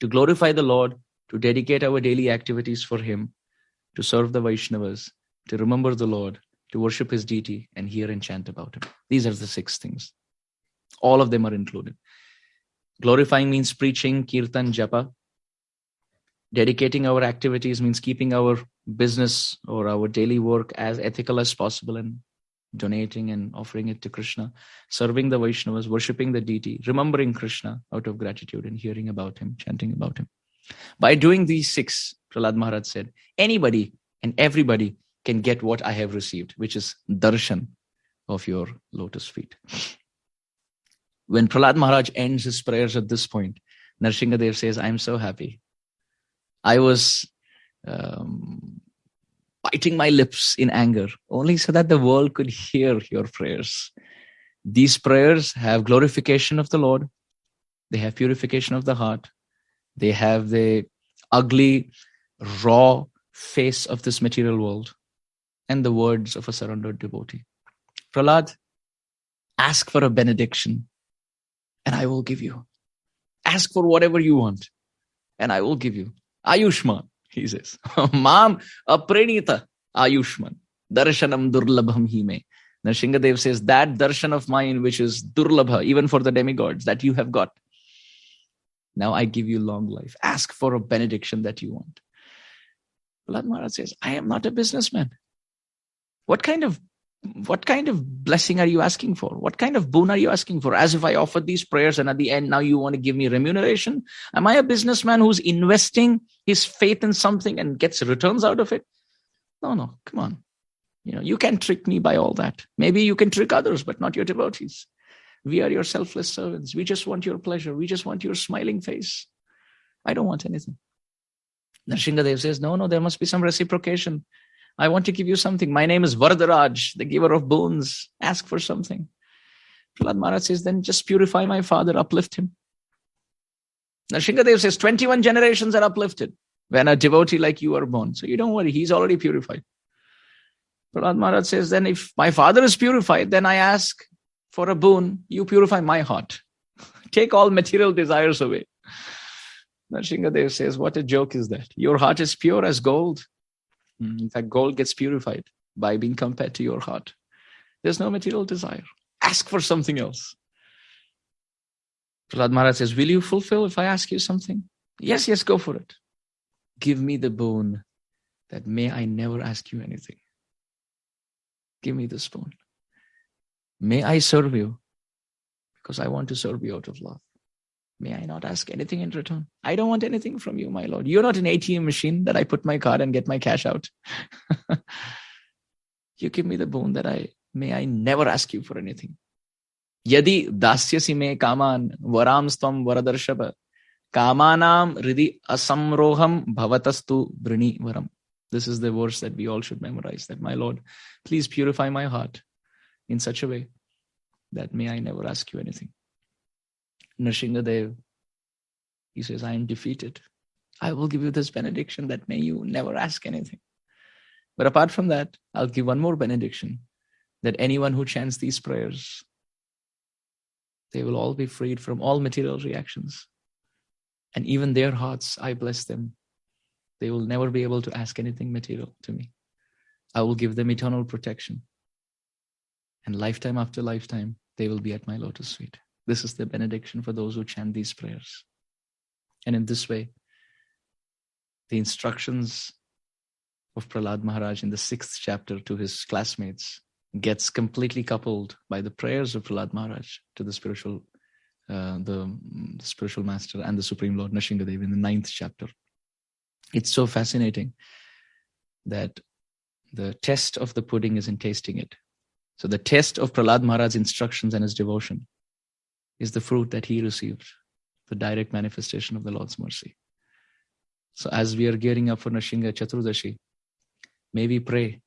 S1: To glorify the Lord, to dedicate our daily activities for Him, to serve the Vaishnavas, to remember the Lord, to worship his deity, and hear and chant about him. These are the six things. All of them are included. Glorifying means preaching, kirtan, japa. Dedicating our activities means keeping our business or our daily work as ethical as possible and donating and offering it to Krishna, serving the Vaishnavas, worshipping the deity, remembering Krishna out of gratitude and hearing about him, chanting about him. By doing these six, Prahlad Maharaj said, anybody and everybody can get what I have received, which is darshan of your lotus feet. When Prahlad Maharaj ends his prayers at this point, Nrsingadev says, I'm so happy. I was um, biting my lips in anger, only so that the world could hear your prayers. These prayers have glorification of the Lord, they have purification of the heart, they have the ugly, raw face of this material world and the words of a surrendered devotee. Prahlad, ask for a benediction and I will give you. Ask for whatever you want and I will give you. Ayushman, he says. Mam apranita Ayushman. Darshanam durlabham hime. Nrsingadev says that darshan of mine, which is durlabha, even for the demigods, that you have got. Now I give you long life. Ask for a benediction that you want. Prahlad Maharaj says, I am not a businessman. What kind of what kind of blessing are you asking for? What kind of boon are you asking for? As if I offered these prayers and at the end now you want to give me remuneration? Am I a businessman who's investing his faith in something and gets returns out of it? No, no, come on. You know, you can trick me by all that. Maybe you can trick others, but not your devotees. We are your selfless servants. We just want your pleasure. We just want your smiling face. I don't want anything. Nrsingadev says, no, no, there must be some reciprocation. I want to give you something. My name is Varadaraj, the giver of boons. Ask for something. Prahlad Maharaj says, then just purify my father, uplift him. Nrsingadev says, 21 generations are uplifted when a devotee like you are born. So you don't worry, he's already purified. Prahlad Maharaj says, then if my father is purified, then I ask for a boon, you purify my heart. Take all material desires away. Nrsingadev says, what a joke is that? Your heart is pure as gold. Hmm, in fact, gold gets purified by being compared to your heart. There's no material desire. Ask for something else. Prahlad Maharaj says, Will you fulfill if I ask you something? Yes, yes, go for it. Give me the boon that may I never ask you anything. Give me the spoon. May I serve you because I want to serve you out of love. May I not ask anything in return? I don't want anything from you, my Lord. You're not an ATM machine that I put my card and get my cash out. you give me the boon that I may I never ask you for anything. Yadi dasyasi me kaman varam stvam varadarshava kamanam ridi asamroham bhavatastu brini varam. This is the verse that we all should memorize that my Lord, please purify my heart in such a way that may I never ask you anything. Nrsingadev, he says, I am defeated. I will give you this benediction that may you never ask anything. But apart from that, I'll give one more benediction that anyone who chants these prayers, they will all be freed from all material reactions. And even their hearts, I bless them. They will never be able to ask anything material to me. I will give them eternal protection. And lifetime after lifetime, they will be at my lotus feet. This is the benediction for those who chant these prayers. And in this way, the instructions of Prahlad Maharaj in the sixth chapter to his classmates gets completely coupled by the prayers of Prahlad Maharaj to the spiritual, uh, the, the, spiritual master and the Supreme Lord Nrsingadev in the ninth chapter. It's so fascinating that the test of the pudding is in tasting it. So the test of Prahlad Maharaj's instructions and his devotion is the fruit that he received, the direct manifestation of the Lord's mercy. So as we are gearing up for Nrsinga Chaturdashi, may we pray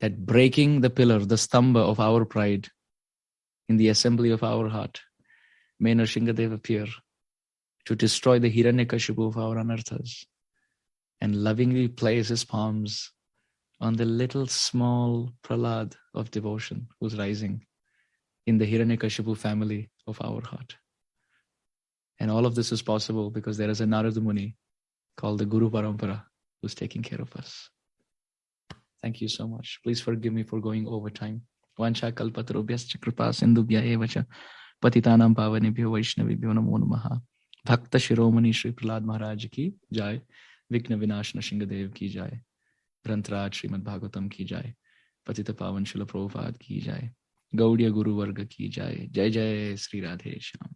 S1: that breaking the pillar, the stamba of our pride in the assembly of our heart, may Nrsingadev appear to destroy the Hiranyakashipu of our anarthas and lovingly place his palms on the little small pralad of devotion who's rising in the Hiranyakashipu family of our heart. And all of this is possible because there is a Narada Muni called the Guru Parampara who's taking care of us. Thank you so much. Please forgive me for going over time. Vancha kalpatarubhyascha kripa sindhubhya evacha patitanam pavanebhyo vaishnavibhyo namo namaha. Bhakta Shiromani Shri Prahlad Maharaj ki jai. Vikna Vinashna Shingadev ki jai. Granthraj Srimad Bhagavatam ki jai. Patita Pavan Shila ki jai. Gaudiya Guru Varga ki jai. Jai Jai Sri Radhe Shyam.